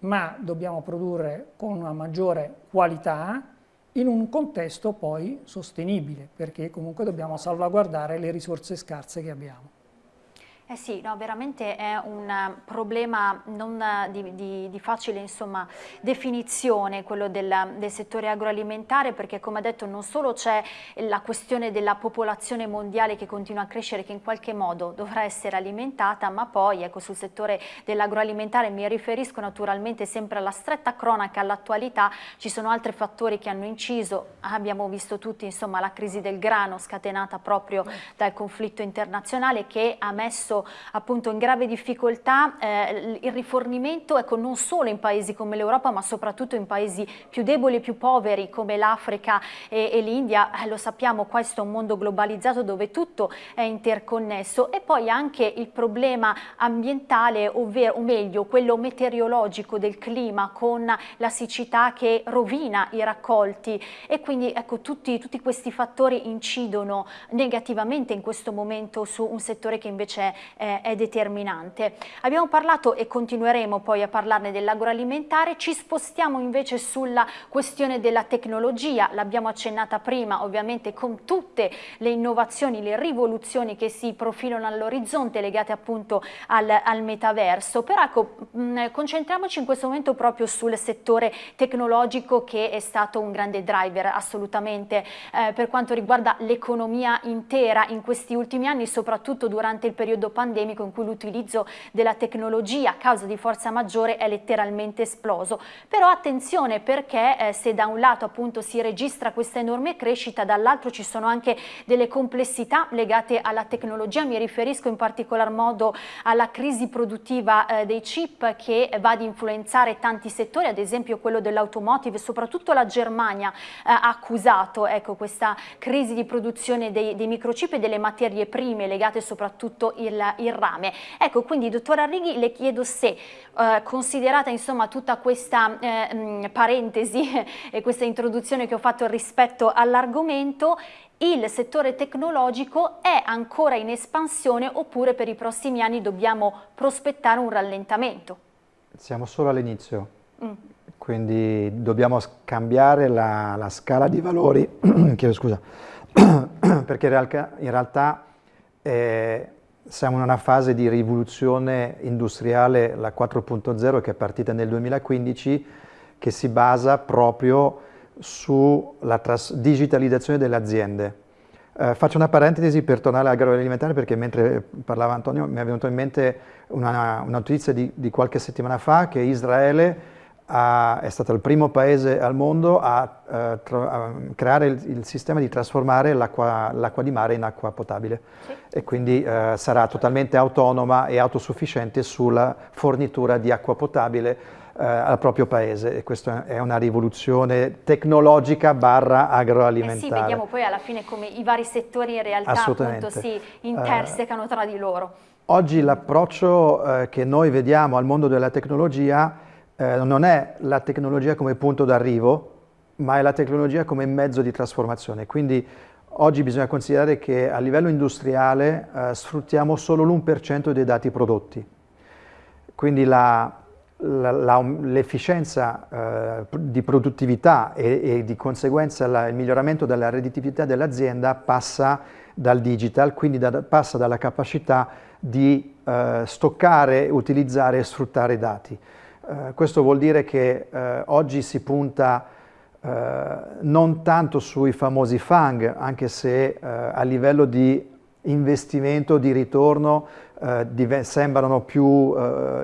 ma dobbiamo produrre con una maggiore qualità in un contesto poi sostenibile, perché comunque dobbiamo salvaguardare le risorse scarse che abbiamo. Eh sì, no, veramente è un eh, problema non eh, di, di, di facile insomma, definizione quello del, del, settore agroalimentare perché come ha detto non solo c'è la questione della popolazione mondiale che continua a crescere che in qualche modo dovrà essere alimentata ma poi ecco, sul settore dell'agroalimentare mi riferisco naturalmente sempre alla stretta cronaca, all'attualità, ci sono altri fattori che hanno inciso, abbiamo visto tutti insomma, la crisi del grano scatenata proprio dal conflitto internazionale che ha messo appunto in grave difficoltà eh, il rifornimento ecco, non solo in paesi come l'Europa ma soprattutto in paesi più deboli e più poveri come l'Africa e, e l'India, eh, lo sappiamo questo è un mondo globalizzato dove tutto è interconnesso. E poi anche il problema ambientale ovvero, o meglio quello meteorologico del clima con la siccità che rovina i raccolti. E quindi ecco tutti, tutti questi fattori incidono negativamente in questo momento su un settore che invece eh, è determinante. Abbiamo parlato e continueremo poi a parlarne dell'agroalimentare, ci spostiamo invece sulla questione della tecnologia, l'abbiamo accennata prima ovviamente con tutte le innovazioni, le rivoluzioni che si profilano all'orizzonte legate appunto al, al metaverso, però ecco mh, concentriamoci in questo momento proprio sul settore tecnologico che è stato un grande driver assolutamente eh, per quanto riguarda l'economia intera in questi ultimi anni, soprattutto durante il periodo pandemico pandemico in cui l'utilizzo della tecnologia a causa di forza maggiore è letteralmente esploso. Però attenzione perché eh, se da un lato appunto si registra questa enorme crescita, dall'altro ci sono anche delle complessità legate alla tecnologia, mi riferisco in particolar modo alla crisi produttiva eh, dei chip che va ad influenzare tanti settori, ad esempio quello dell'automotive, soprattutto la Germania eh, ha accusato ecco, questa crisi di produzione dei, dei microchip e delle materie prime legate soprattutto il, il rame. Ecco, quindi dottor Arrighi le chiedo se, eh, considerata insomma tutta questa eh, mh, parentesi *laughs* e questa introduzione che ho fatto rispetto all'argomento, il settore tecnologico è ancora in espansione oppure per i prossimi anni dobbiamo prospettare un rallentamento? Siamo solo all'inizio, mm. quindi dobbiamo cambiare la, la scala di valori, *clears throat* chiedo scusa, *clears throat* perché in realtà, in realtà eh, siamo in una fase di rivoluzione industriale, la 4.0, che è partita nel 2015, che si basa proprio sulla digitalizzazione delle aziende. Eh, faccio una parentesi per tornare all'agroalimentare perché mentre parlava Antonio mi è venuta in mente una, una notizia di, di, qualche settimana fa che Israele ha, è stato il primo paese al mondo a, uh, a creare il, il, sistema di trasformare l'acqua di mare in acqua potabile sì. e quindi uh, sarà totalmente autonoma e autosufficiente sulla fornitura di acqua potabile uh, al proprio paese e questa è una rivoluzione tecnologica barra agroalimentare. Eh sì, vediamo poi alla fine come i vari settori in realtà appunto si intersecano tra di loro. Oggi l'approccio che noi vediamo al mondo della tecnologia eh, non è la tecnologia come punto d'arrivo, ma è la tecnologia come mezzo di trasformazione. Quindi oggi bisogna considerare che a livello industriale eh, sfruttiamo solo l'1% dei dati prodotti. quindi l'efficienza eh, di produttività e, e di conseguenza la, il miglioramento della redditività dell'azienda passa dal digital, quindi da, passa dalla capacità di eh, stoccare, utilizzare e sfruttare i dati. Eh, questo vuol dire che eh, oggi si punta eh, non tanto sui famosi FANG, anche se eh, a livello di investimento, di ritorno, eh, sembrano più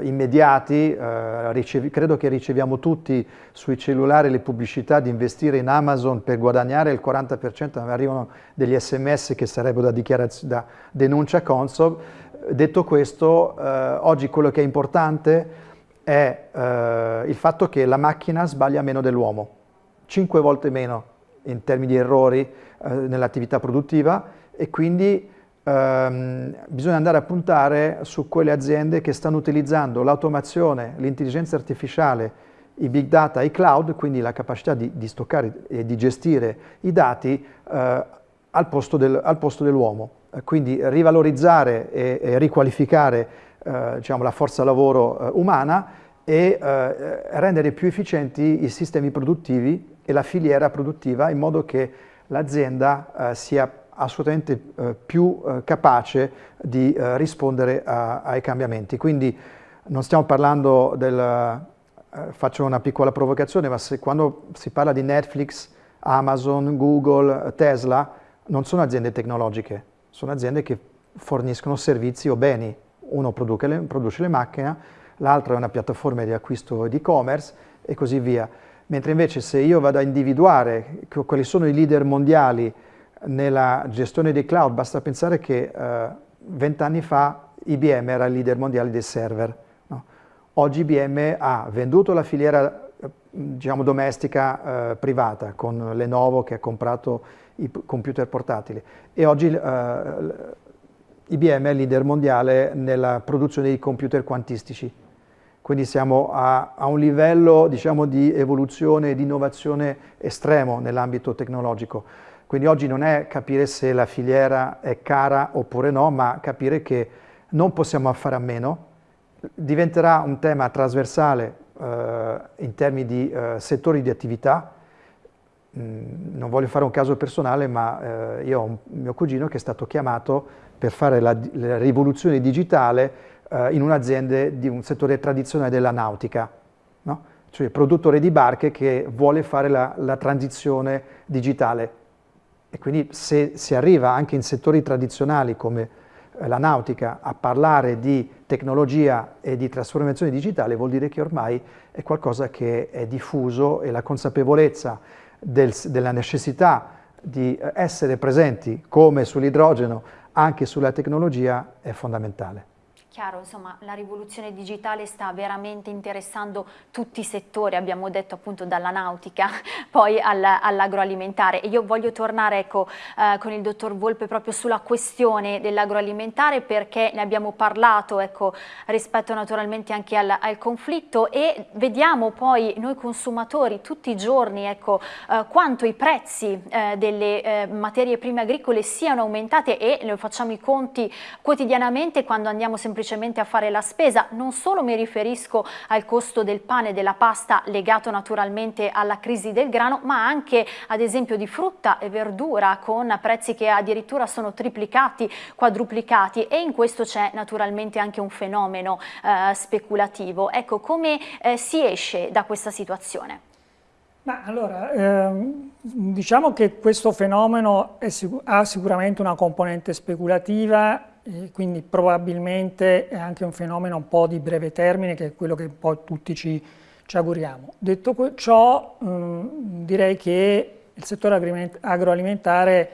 immediati, credo che riceviamo tutti sui cellulari le pubblicità di investire in Amazon per guadagnare il 40%, arrivano degli sms che sarebbero da, da denuncia Consob. Detto questo, oggi quello che è importante è eh, il fatto che la macchina sbaglia meno dell'uomo, 5 volte meno in termini di errori eh, nell'attività produttiva e quindi ehm, bisogna andare a puntare su quelle aziende che stanno utilizzando l'automazione, l'intelligenza artificiale, i big data, i cloud, quindi la capacità di, di stoccare e di gestire i dati eh, al posto, del, dell'uomo. Quindi rivalorizzare e, e riqualificare diciamo, la forza lavoro eh, umana e eh, rendere più efficienti i sistemi produttivi e la filiera produttiva in modo che l'azienda eh, sia assolutamente eh, più eh, capace di eh, rispondere ai cambiamenti. Quindi non stiamo parlando del, eh, faccio una piccola provocazione, ma se, quando si parla di Netflix, Amazon, Google, Tesla, non sono aziende tecnologiche, sono aziende che forniscono servizi o beni. Uno le, produce le macchine, l'altro è una piattaforma di acquisto di e-commerce e così via. Mentre invece se io vado a individuare quali sono i leader mondiali nella gestione dei cloud, basta pensare che eh, vent'anni fa IBM era il leader mondiale dei server. No? Oggi IBM ha venduto la filiera eh, diciamo, domestica eh, privata con Lenovo che ha comprato i computer portatili e oggi eh, IBM è leader mondiale nella produzione di computer quantistici. Quindi siamo a, a un livello diciamo, di evoluzione e di innovazione estremo nell'ambito tecnologico. Quindi oggi non è capire se la filiera è cara oppure no, ma capire che non possiamo fare a meno. Diventerà un tema trasversale eh, in termini di eh, settori di attività. Mm, non voglio fare un caso personale, ma eh, io ho un mio cugino che è stato chiamato per fare la, la rivoluzione digitale eh, in un'azienda di un settore tradizionale della nautica. No? cioè produttore di barche che vuole fare la, la transizione digitale e quindi se si arriva anche in settori tradizionali come eh, la nautica a parlare di tecnologia e di trasformazione digitale vuol dire che ormai è qualcosa che è diffuso e la consapevolezza del, della necessità di eh, essere presenti come sull'idrogeno anche sulla tecnologia è fondamentale chiaro, insomma, la rivoluzione digitale sta veramente interessando tutti i settori, abbiamo detto appunto dalla nautica *laughs* poi all'agroalimentare. E io voglio tornare ecco, eh, con il dottor Volpe proprio sulla questione dell'agroalimentare perché ne abbiamo parlato ecco, rispetto naturalmente anche al, al, conflitto. E vediamo poi noi consumatori tutti i giorni ecco, eh, quanto i prezzi eh, delle eh, materie prime agricole siano aumentate e lo facciamo i conti quotidianamente quando andiamo semplicemente semplicemente a fare la spesa, non solo mi riferisco al costo del pane e della pasta legato naturalmente alla crisi del grano, ma anche ad esempio di frutta e verdura con prezzi che addirittura sono triplicati, quadruplicati e in questo c'è naturalmente anche un fenomeno eh, speculativo. Ecco, come eh, si esce da questa situazione? Ma allora, ehm, diciamo che questo fenomeno sic ha sicuramente una componente speculativa e quindi probabilmente è anche un fenomeno un po' di breve termine che è quello che poi tutti ci, ci auguriamo. Detto ciò, mh, direi che il settore agroalimentare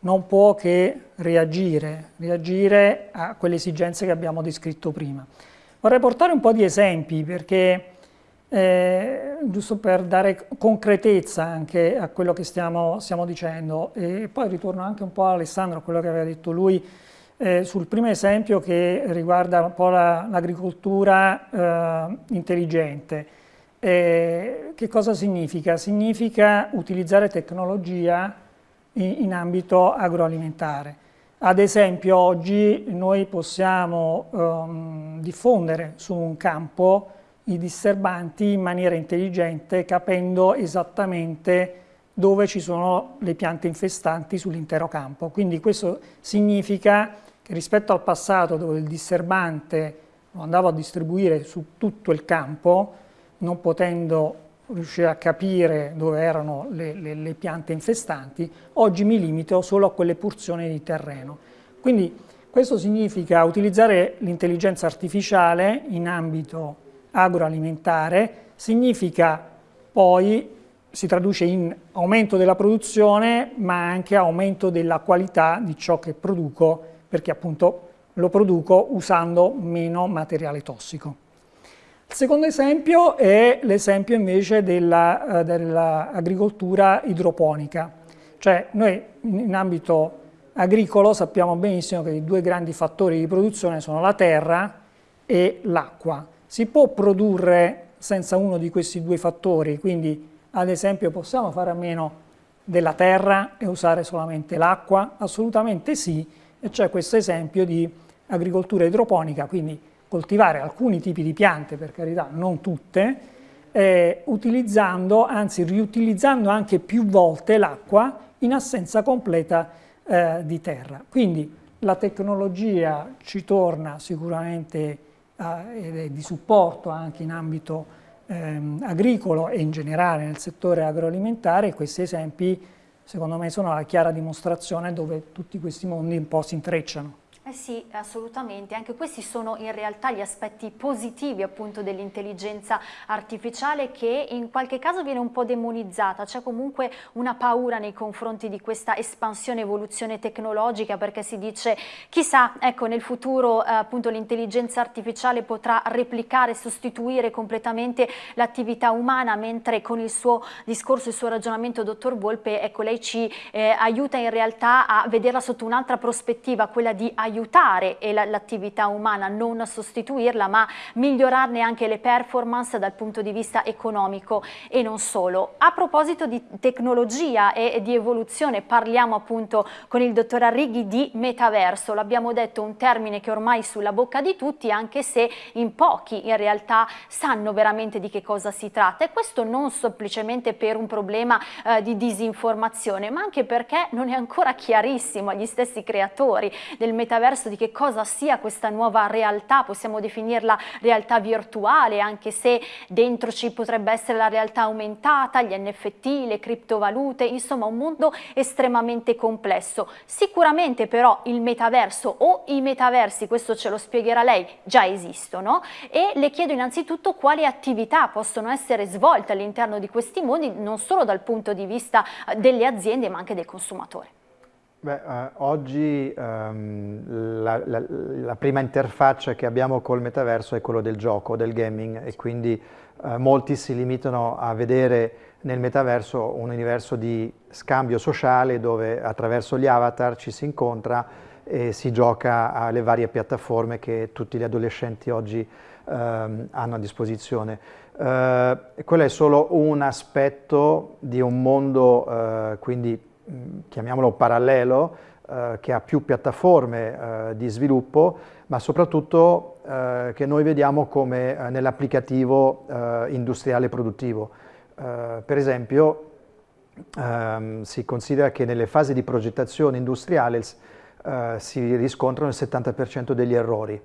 non può che reagire, reagire a quelle esigenze che abbiamo descritto prima. Vorrei portare un po' di esempi perché, eh, giusto per dare concretezza anche a quello che stiamo, stiamo dicendo, e poi ritorno anche un po' a Alessandro, a quello che aveva detto lui, eh, sul primo esempio che riguarda un po' l'agricoltura la, eh, intelligente, eh, che cosa significa? Significa utilizzare tecnologia in, in ambito agroalimentare. Ad esempio oggi noi possiamo um, diffondere su un campo i disturbanti in maniera intelligente capendo esattamente dove ci sono le piante infestanti sull'intero campo. Quindi questo significa che rispetto al passato dove il disturbante lo andavo a distribuire su tutto il campo, non potendo riuscire a capire dove erano le, le, le, piante infestanti, oggi mi limito solo a quelle porzioni di terreno. Quindi questo significa utilizzare l'intelligenza artificiale in ambito agroalimentare, significa poi, si traduce in aumento della produzione, ma anche aumento della qualità di ciò che produco, perché appunto lo produco usando meno materiale tossico. Il secondo esempio è l'esempio invece dell'agricoltura dell idroponica, cioè noi in ambito agricolo sappiamo benissimo che i due grandi fattori di produzione sono la terra e l'acqua. Si può produrre senza uno di questi due fattori, quindi ad esempio possiamo fare a meno della terra e usare solamente l'acqua? Assolutamente sì, e c'è questo esempio di agricoltura idroponica, quindi coltivare alcuni tipi di piante, per carità, non tutte, eh, utilizzando, anzi riutilizzando anche più volte l'acqua in assenza completa eh, di terra. Quindi la tecnologia ci torna sicuramente eh, ed è di supporto anche in ambito ehm, agricolo e in generale nel settore agroalimentare, questi esempi secondo me sono la chiara dimostrazione dove tutti questi mondi un po' si intrecciano. Eh sì, assolutamente, anche questi sono in realtà gli aspetti positivi appunto dell'intelligenza artificiale che in qualche caso viene un po' demonizzata, c'è comunque una paura nei confronti di questa espansione, evoluzione tecnologica perché si dice chissà, ecco nel futuro eh, appunto l'intelligenza artificiale potrà replicare, sostituire completamente l'attività umana mentre con il suo discorso, il suo ragionamento dottor Volpe, ecco lei ci eh, aiuta in realtà a vederla sotto un'altra prospettiva, quella di aiutare aiutare l'attività umana, non sostituirla, ma migliorarne anche le performance dal punto di vista economico e non solo. A proposito di tecnologia e di evoluzione, parliamo appunto con il dottor Arrighi di metaverso, l'abbiamo detto un termine che ormai è sulla bocca di tutti, anche se in pochi in realtà sanno veramente di che cosa si tratta e questo non semplicemente per un problema eh, di disinformazione, ma anche perché non è ancora chiarissimo agli stessi creatori del metaverso verso di che cosa sia questa nuova realtà, possiamo definirla realtà virtuale, anche se dentro ci potrebbe essere la realtà aumentata, gli NFT, le criptovalute, insomma un mondo estremamente complesso. Sicuramente però il metaverso o i metaversi, questo ce lo spiegherà lei, già esistono e le chiedo innanzitutto quali attività possono essere svolte all'interno di questi mondi, non solo dal punto di vista delle aziende ma anche del consumatore. Beh, eh, oggi ehm, la, la, la, prima interfaccia che abbiamo col metaverso è quello del gioco, del gaming e quindi eh, molti si limitano a vedere nel metaverso un universo di scambio sociale dove attraverso gli avatar ci si incontra e si gioca alle varie piattaforme che tutti gli adolescenti oggi ehm, hanno a disposizione. Eh, quello è solo un aspetto di un mondo, eh, quindi chiamiamolo parallelo, eh, che ha più piattaforme eh, di sviluppo, ma soprattutto eh, che noi vediamo come eh, nell'applicativo eh, industriale produttivo. Eh, per esempio, ehm, si considera che nelle fasi di progettazione industriale si riscontrano il 70% degli errori.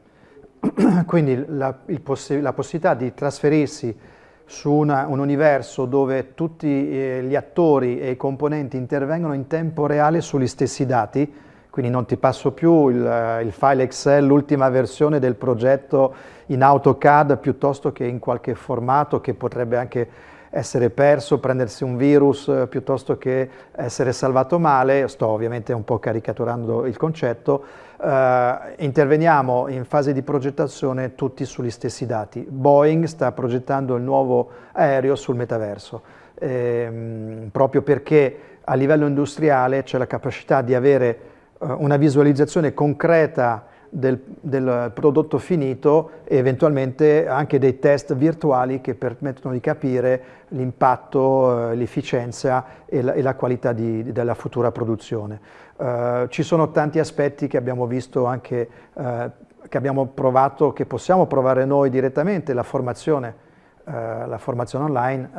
*clears throat* Quindi la, possi la possibilità di trasferirsi su una, un universo dove tutti eh, gli attori e i componenti intervengono in tempo reale sugli stessi dati, quindi non ti passo più il, eh, il file Excel, l'ultima versione del progetto in AutoCAD piuttosto che in qualche formato che potrebbe anche essere perso, prendersi un virus eh, piuttosto che essere salvato male, sto ovviamente un po' caricaturando il concetto, eh, interveniamo in fase di progettazione tutti sugli stessi dati. Boeing sta progettando il nuovo aereo sul metaverso, ehm, proprio perché a livello industriale c'è la capacità di avere eh, una visualizzazione concreta del, del, prodotto finito e eventualmente anche dei test virtuali che permettono di capire l'impatto, eh, l'efficienza e, e, la qualità di, della futura produzione. Uh, ci sono tanti aspetti che abbiamo visto anche, uh, che abbiamo provato, che possiamo provare noi direttamente, la formazione, uh, la formazione online,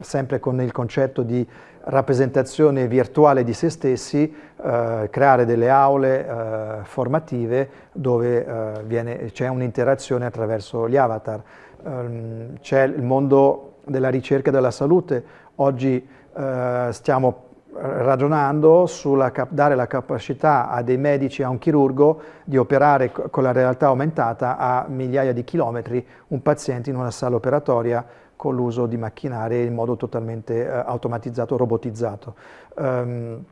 sempre con il concetto di rappresentazione virtuale di se stessi, eh, creare delle aule eh, formative dove eh, c'è un'interazione attraverso gli avatar. Um, c'è il mondo della ricerca della salute, oggi eh, stiamo ragionando sulla dare la capacità a dei medici, a un chirurgo, di operare con la realtà aumentata a migliaia di chilometri un paziente in una sala operatoria con l'uso di macchinari in modo totalmente eh, automatizzato, robotizzato. Um,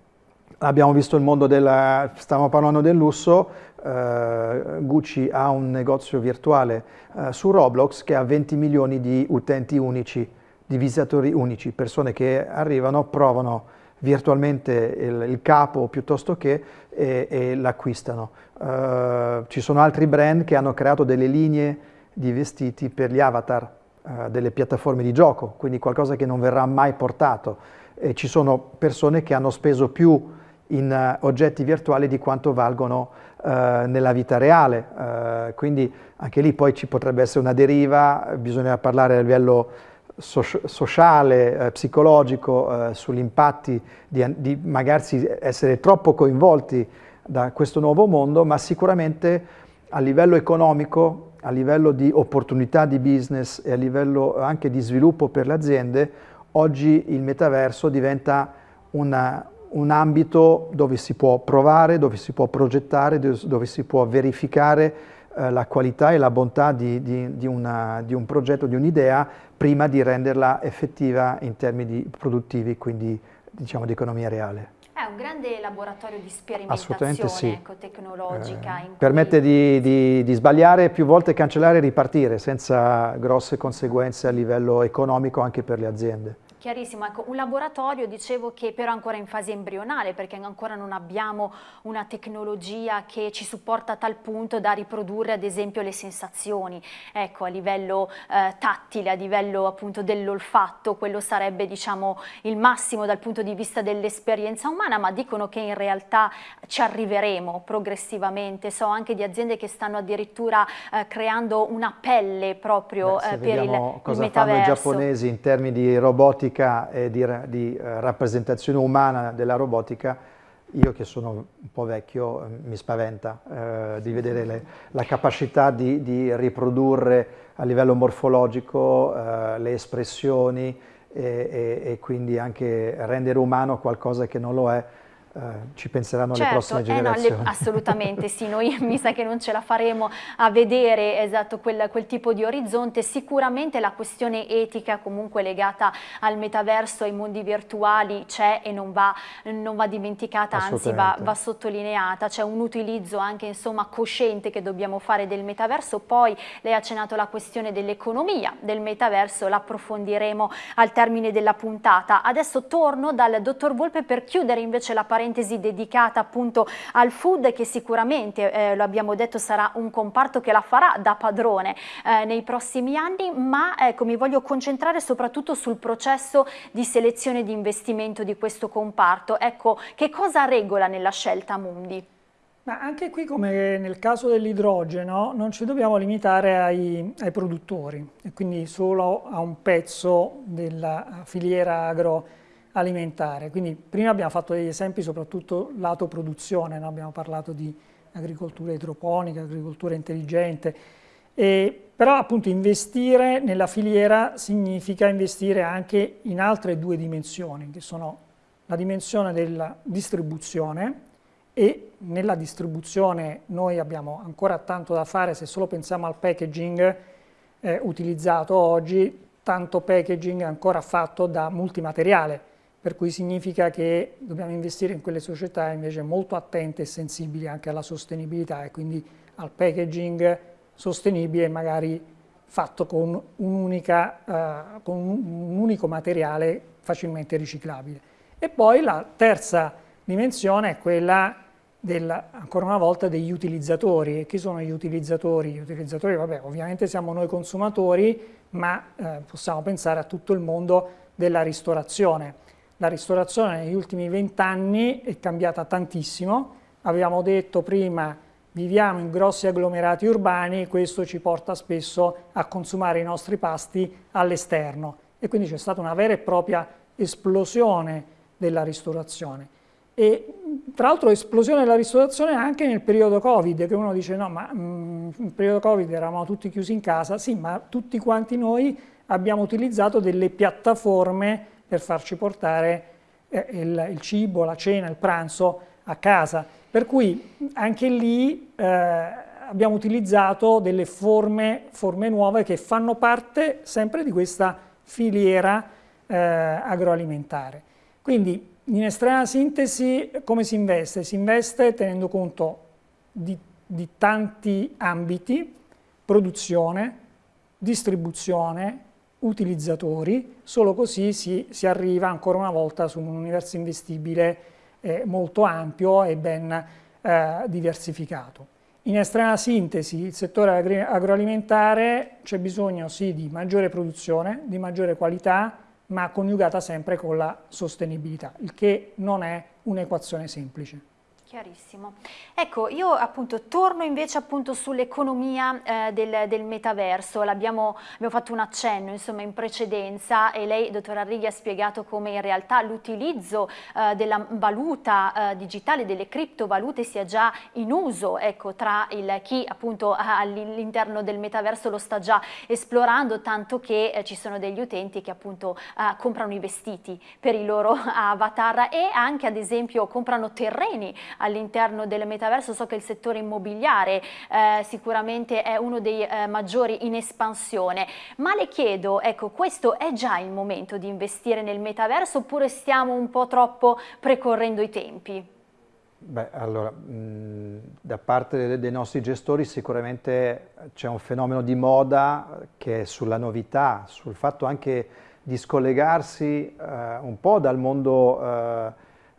abbiamo visto il mondo del, stiamo parlando del lusso, uh, Gucci ha un negozio virtuale uh, su Roblox che ha 20 milioni di utenti unici, di visitatori unici, persone che arrivano, provano virtualmente il, il capo piuttosto che e, e l'acquistano. Uh, ci sono altri brand che hanno creato delle linee di vestiti per gli avatar, eh, delle piattaforme di gioco, quindi qualcosa che non verrà mai portato. E ci sono persone che hanno speso più in uh, oggetti virtuali di quanto valgono uh, nella vita reale, uh, quindi anche lì poi ci potrebbe essere una deriva, bisogna parlare a livello so sociale, psicologico, sugli impatti di, di magari essere troppo coinvolti da questo nuovo mondo, ma sicuramente a livello economico a livello di opportunità di business e a livello anche di sviluppo per le aziende, oggi il metaverso diventa una, un ambito dove si può provare, dove si può progettare, dove si può verificare eh, la qualità e la bontà di, di, di, una, di un progetto, di un'idea, prima di renderla effettiva in termini produttivi, quindi diciamo di economia reale. È un grande laboratorio di sperimentazione sì. ecco, tecnologica. Eh, permette di, di, di, sbagliare più volte, cancellare e ripartire senza grosse conseguenze a livello economico anche per le aziende. Chiarissimo, ecco, un laboratorio dicevo che però è ancora in fase embrionale perché ancora non abbiamo una tecnologia che ci supporta a tal punto da riprodurre ad esempio le sensazioni, ecco, a livello eh, tattile, a livello appunto dell'olfatto, quello sarebbe diciamo il massimo dal punto di vista dell'esperienza umana, ma dicono che in realtà ci arriveremo progressivamente, so anche di aziende che stanno addirittura eh, creando una pelle proprio Beh, eh, per il, il metaverso. i giapponesi in termini di robotica robotica e di, di uh, rappresentazione umana della robotica, io che sono un po' vecchio eh, mi spaventa eh, di vedere le, la capacità di, di, riprodurre a livello morfologico eh, le espressioni e, e, e, quindi anche rendere umano qualcosa che non lo è eh, ci penseranno certo, le prossime generazioni. Eh no, le, assolutamente sì, noi *laughs* mi sa che non ce la faremo a vedere esatto quel, quel, tipo di orizzonte, sicuramente la questione etica comunque legata al metaverso, ai mondi virtuali c'è e non va, non va dimenticata, anzi va, va, sottolineata, c'è un utilizzo anche insomma cosciente che dobbiamo fare del metaverso, poi lei ha accennato la questione dell'economia del metaverso, l'approfondiremo al termine della puntata. Adesso torno dal dottor Volpe per chiudere invece la parentesi parentesi dedicata appunto al food che sicuramente, eh, lo abbiamo detto, sarà un comparto che la farà da padrone eh, nei prossimi anni, ma ecco, mi voglio concentrare soprattutto sul processo di selezione di investimento di questo comparto. Ecco, che cosa regola nella scelta Mundi? Ma anche qui, come nel caso dell'idrogeno, non ci dobbiamo limitare ai, ai, produttori e quindi solo a un pezzo della filiera agro alimentare. Quindi prima abbiamo fatto degli esempi soprattutto lato produzione, no? abbiamo parlato di agricoltura idroponica, agricoltura intelligente, e, però appunto investire nella filiera significa investire anche in altre due dimensioni, che sono la dimensione della distribuzione e nella distribuzione noi abbiamo ancora tanto da fare se solo pensiamo al packaging eh, utilizzato oggi, tanto packaging ancora fatto da multimateriale, per cui significa che dobbiamo investire in quelle società invece molto attente e sensibili anche alla sostenibilità e quindi al packaging sostenibile magari fatto con un, uh, con un unico materiale facilmente riciclabile. E poi la terza dimensione è quella del, ancora una volta degli utilizzatori. E chi sono gli utilizzatori? Gli utilizzatori, vabbè, ovviamente siamo noi consumatori, ma eh, possiamo pensare a tutto il mondo della ristorazione. La ristorazione negli ultimi vent'anni è cambiata tantissimo, avevamo detto prima viviamo in grossi agglomerati urbani, questo ci porta spesso a consumare i nostri pasti all'esterno. E quindi c'è stata una vera e propria esplosione della ristorazione. E tra l'altro esplosione della ristorazione anche nel periodo Covid, che uno dice no, ma mh, nel periodo Covid eravamo tutti chiusi in casa, sì, ma tutti quanti noi abbiamo utilizzato delle piattaforme per farci portare eh, il, il, cibo, la cena, il pranzo a casa. Per cui anche lì eh, abbiamo utilizzato delle forme, forme nuove che fanno parte sempre di questa filiera eh, agroalimentare. Quindi in estrema sintesi come si investe? Si investe tenendo conto di, di tanti ambiti, produzione, distribuzione, utilizzatori, solo così si, si, arriva ancora una volta su un universo investibile eh, molto ampio e ben eh, diversificato. In estrema sintesi, il settore agroalimentare c'è bisogno sì di maggiore produzione, di maggiore qualità, ma coniugata sempre con la sostenibilità, il che non è un'equazione semplice. Chiarissimo. Ecco, io appunto torno invece appunto sull'economia eh, del, del, metaverso, l'abbiamo fatto un accenno insomma in precedenza e lei, dottor Arrighi, ha spiegato come in realtà l'utilizzo eh, della valuta eh, digitale, delle criptovalute sia già in uso, ecco, tra il, chi appunto all'interno del metaverso lo sta già esplorando, tanto che eh, ci sono degli utenti che appunto eh, comprano i vestiti per i loro *laughs* avatar e anche ad esempio comprano terreni all'interno del metaverso, so che il settore immobiliare eh, sicuramente è uno dei eh, maggiori in espansione, ma le chiedo, ecco, questo è già il momento di investire nel metaverso oppure stiamo un po' troppo precorrendo i tempi? Beh, allora, da parte dei nostri gestori sicuramente c'è un fenomeno di moda che è sulla novità, sul fatto anche di scollegarsi eh, un po' dal mondo eh,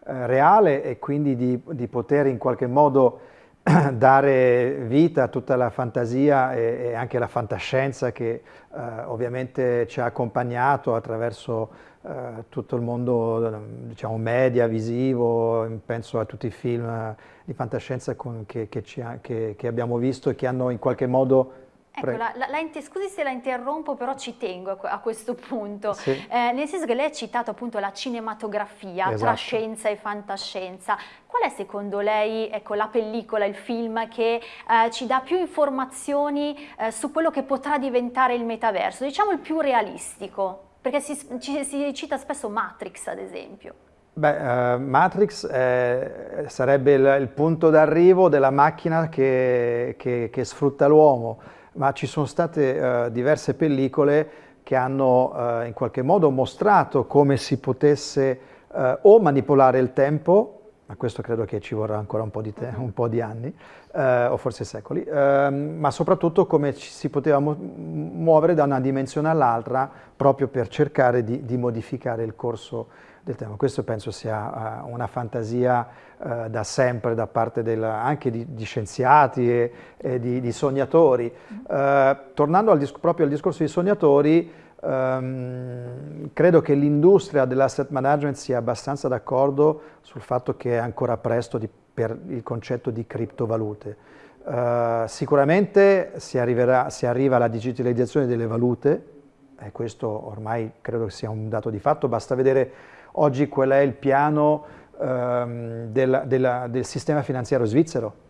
reale e quindi di, di, poter in qualche modo *clears throat* dare vita a tutta la fantasia e, e anche la fantascienza che eh, ovviamente ci ha accompagnato attraverso eh, tutto il mondo diciamo, media, visivo, penso a tutti i film di fantascienza con, che, che, ha, che, che abbiamo visto e che hanno in qualche modo Ecco, la, la, scusi se la interrompo, però ci tengo a, a questo punto, sì. eh, nel senso che lei ha citato appunto la cinematografia esatto. tra scienza e fantascienza. Qual è secondo lei ecco, la pellicola, il film che eh, ci dà più informazioni eh, su quello che potrà diventare il metaverso? Diciamo il più realistico, perché si, ci, si cita spesso Matrix ad esempio. Beh, uh, Matrix eh, sarebbe il, il punto d'arrivo della macchina che, che, che sfrutta l'uomo ma ci sono state uh, diverse pellicole che hanno uh, in qualche modo mostrato come si potesse uh, o manipolare il tempo, ma questo credo che ci vorrà ancora un po' di, un po di anni, o forse secoli, ehm, ma soprattutto come ci si poteva mu muovere da una dimensione all'altra proprio per cercare di, di modificare il corso del tema. Questo penso sia uh, una fantasia uh, da sempre da parte del, anche di, di, scienziati e, e di, di, sognatori. Uh, tornando al proprio al discorso dei sognatori, um, credo che l'industria dell'asset management sia abbastanza d'accordo sul fatto che è ancora presto di, per il concetto di criptovalute. Uh, sicuramente si, arriverà, si, arriva alla digitalizzazione delle valute, e questo ormai credo sia un dato di fatto, basta vedere Oggi qual è il piano ehm, del, del, del, sistema finanziario svizzero?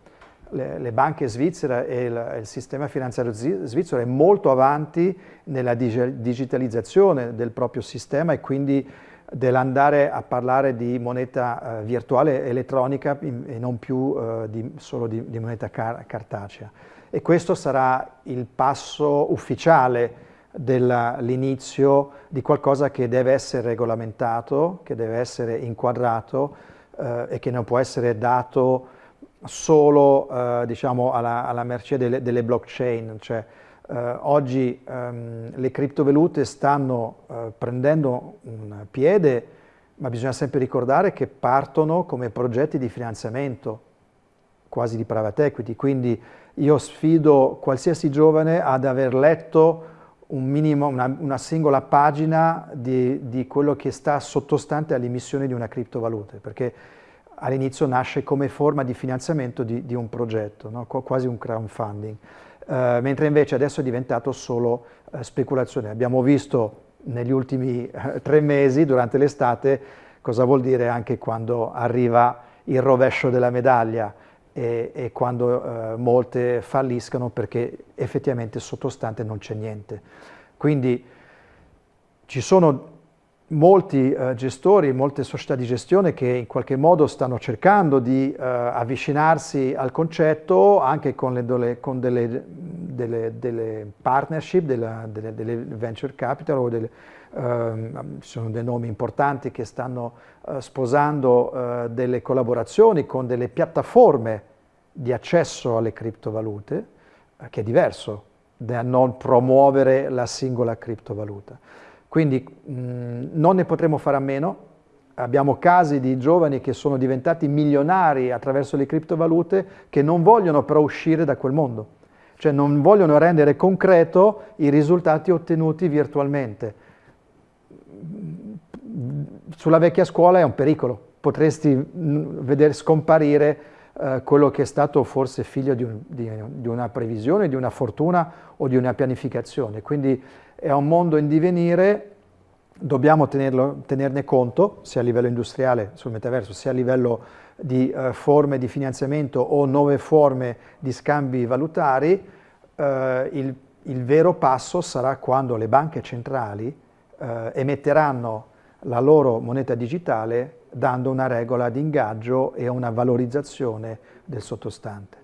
Le, le banche svizzere e il, il, sistema finanziario svizzero è molto avanti nella digitalizzazione del proprio sistema e quindi dell'andare a parlare di moneta eh, virtuale elettronica e non più eh, di, solo di, di moneta car cartacea. E questo sarà il passo ufficiale dell'inizio di qualcosa che deve essere regolamentato, che deve essere inquadrato eh, e che non può essere dato solo eh, diciamo alla, alla, mercé delle, delle blockchain. Cioè, eh, oggi ehm, le criptovalute stanno eh, prendendo un piede, ma bisogna sempre ricordare che partono come progetti di finanziamento quasi di private equity, quindi io sfido qualsiasi giovane ad aver letto un minimo, una, una, singola pagina di, di, quello che sta sottostante all'emissione di una criptovaluta, perché all'inizio nasce come forma di finanziamento di, di un progetto, no? quasi un crowdfunding, uh, mentre invece adesso è diventato solo uh, speculazione. Abbiamo visto negli ultimi uh, tre mesi, durante l'estate, cosa vuol dire anche quando arriva il rovescio della medaglia, e, e quando eh, molte falliscono perché effettivamente sottostante non c'è niente. Quindi ci sono molti eh, gestori, molte società di gestione che in qualche modo stanno cercando di eh, avvicinarsi al concetto anche con, le, con delle, delle, delle, partnership, delle, delle, venture capital o delle, ci sono dei nomi importanti che stanno uh, sposando uh, delle collaborazioni con delle piattaforme di accesso alle criptovalute, che è diverso da non promuovere la singola criptovaluta. Quindi mh, non ne potremo fare a meno, abbiamo casi di giovani che sono diventati milionari attraverso le criptovalute che non vogliono però uscire da quel mondo, cioè non vogliono rendere concreto i risultati ottenuti virtualmente sulla vecchia scuola è un pericolo, potresti vedere scomparire eh, quello che è stato forse figlio di, un, di, di, una previsione, di una fortuna o di una pianificazione. Quindi è un mondo in divenire, dobbiamo tenerlo, tenerne conto, sia a livello industriale sul metaverso, sia a livello di uh, forme di finanziamento o nuove forme di scambi valutari. Uh, il, il, vero passo sarà quando le banche centrali uh, emetteranno la loro moneta digitale dando una regola di ingaggio e una valorizzazione del sottostante.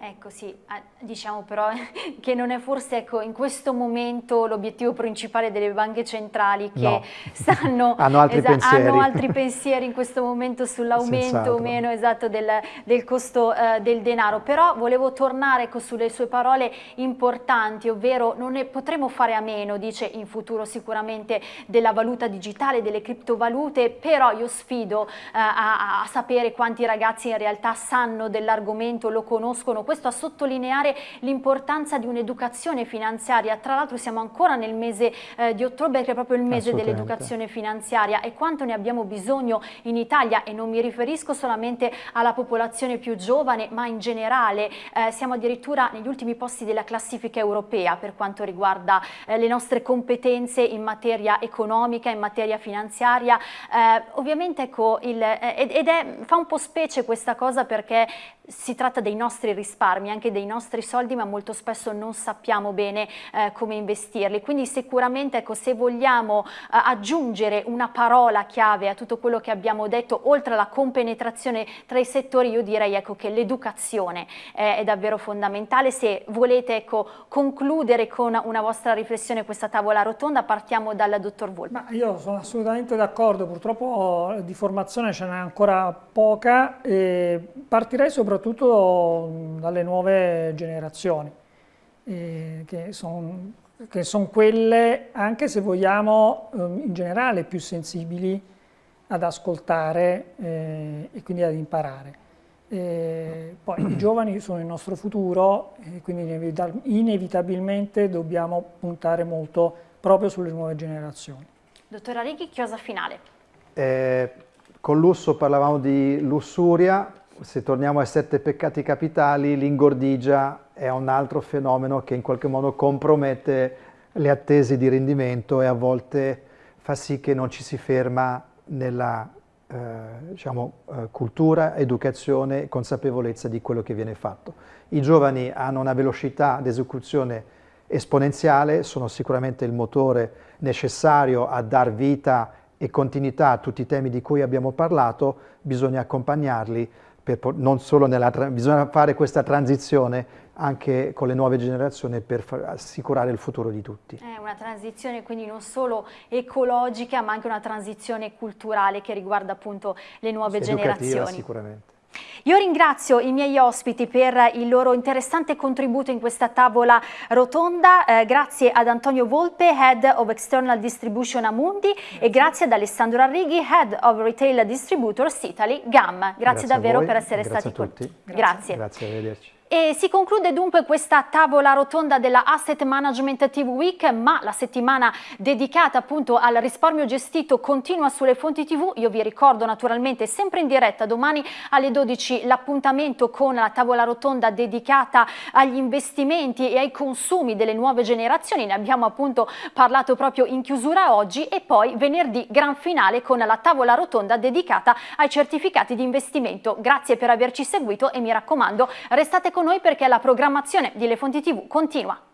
Ecco sì, diciamo però *laughs* che non è forse ecco, in questo momento l'obiettivo principale delle banche centrali che no. *laughs* stanno, *laughs* hanno, altri hanno, altri pensieri in questo momento sull'aumento o meno esatto del, del costo eh, del denaro, però volevo tornare ecco, sulle sue parole importanti, ovvero non ne potremo fare a meno, dice in futuro sicuramente della valuta digitale, delle criptovalute, però io sfido eh, a, a sapere quanti ragazzi in realtà sanno dell'argomento, lo conoscono, questo a sottolineare l'importanza di un'educazione finanziaria. Tra l'altro siamo ancora nel mese eh, di ottobre che è proprio il mese dell'educazione finanziaria e quanto ne abbiamo bisogno in Italia e non mi riferisco solamente alla popolazione più giovane ma in generale eh, siamo addirittura negli ultimi posti della classifica europea per quanto riguarda eh, le nostre competenze in materia economica, in materia finanziaria. Eh, ovviamente ecco, il, eh, ed è, fa un po' specie questa cosa perché si tratta dei nostri risparmi, anche dei nostri soldi, ma molto spesso non sappiamo bene eh, come investirli. Quindi sicuramente ecco, se vogliamo eh, aggiungere una parola chiave a tutto quello che abbiamo detto, oltre alla compenetrazione tra i settori, io direi ecco, che l'educazione eh, è davvero fondamentale. Se volete ecco, concludere con una vostra riflessione questa tavola rotonda, partiamo dal dottor Volpe. Ma io sono assolutamente d'accordo, purtroppo di formazione ce n'è ancora poca. Partirei soprattutto soprattutto dalle nuove generazioni, eh, che sono son quelle, anche se vogliamo, eh, in generale più sensibili ad ascoltare eh, e quindi ad imparare. Eh, poi i giovani sono il nostro futuro e quindi inevitabilmente dobbiamo puntare molto proprio sulle nuove generazioni. Dottora Righi, chiosa finale. Eh, con Lusso parlavamo di lussuria, se torniamo ai sette peccati capitali, l'ingordigia è un altro fenomeno che in qualche modo compromette le attese di rendimento e a volte fa sì che non ci si ferma nella eh, diciamo, eh, cultura, educazione e consapevolezza di quello che viene fatto. I giovani hanno una velocità di esecuzione esponenziale, sono sicuramente il motore necessario a dar vita e continuità a tutti i temi di cui abbiamo parlato, bisogna accompagnarli nella, bisogna fare questa transizione anche con le nuove generazioni per assicurare il futuro di tutti. È una transizione quindi non solo ecologica ma anche una transizione culturale che riguarda appunto le nuove sì, generazioni. sicuramente. Io ringrazio i miei ospiti per il loro interessante contributo in questa tavola rotonda, eh, grazie ad Antonio Volpe, Head of External Distribution Amundi grazie. e grazie ad Alessandro Arrighi, Head of Retail Distributors Italy, GAM. Grazie, grazie davvero per essere grazie stati qui. Grazie. Grazie. Grazie, arrivederci. E si conclude dunque questa tavola rotonda della Asset Management TV Week, ma la settimana dedicata appunto al risparmio gestito continua sulle fonti TV. Io vi ricordo naturalmente sempre in diretta domani alle 12 l'appuntamento con la tavola rotonda dedicata agli investimenti e ai consumi delle nuove generazioni. Ne abbiamo appunto parlato proprio in chiusura oggi e poi venerdì gran finale con la tavola rotonda dedicata ai certificati di investimento. Grazie per averci seguito e mi raccomando restate con con noi perché la programmazione di Le Fonti TV continua.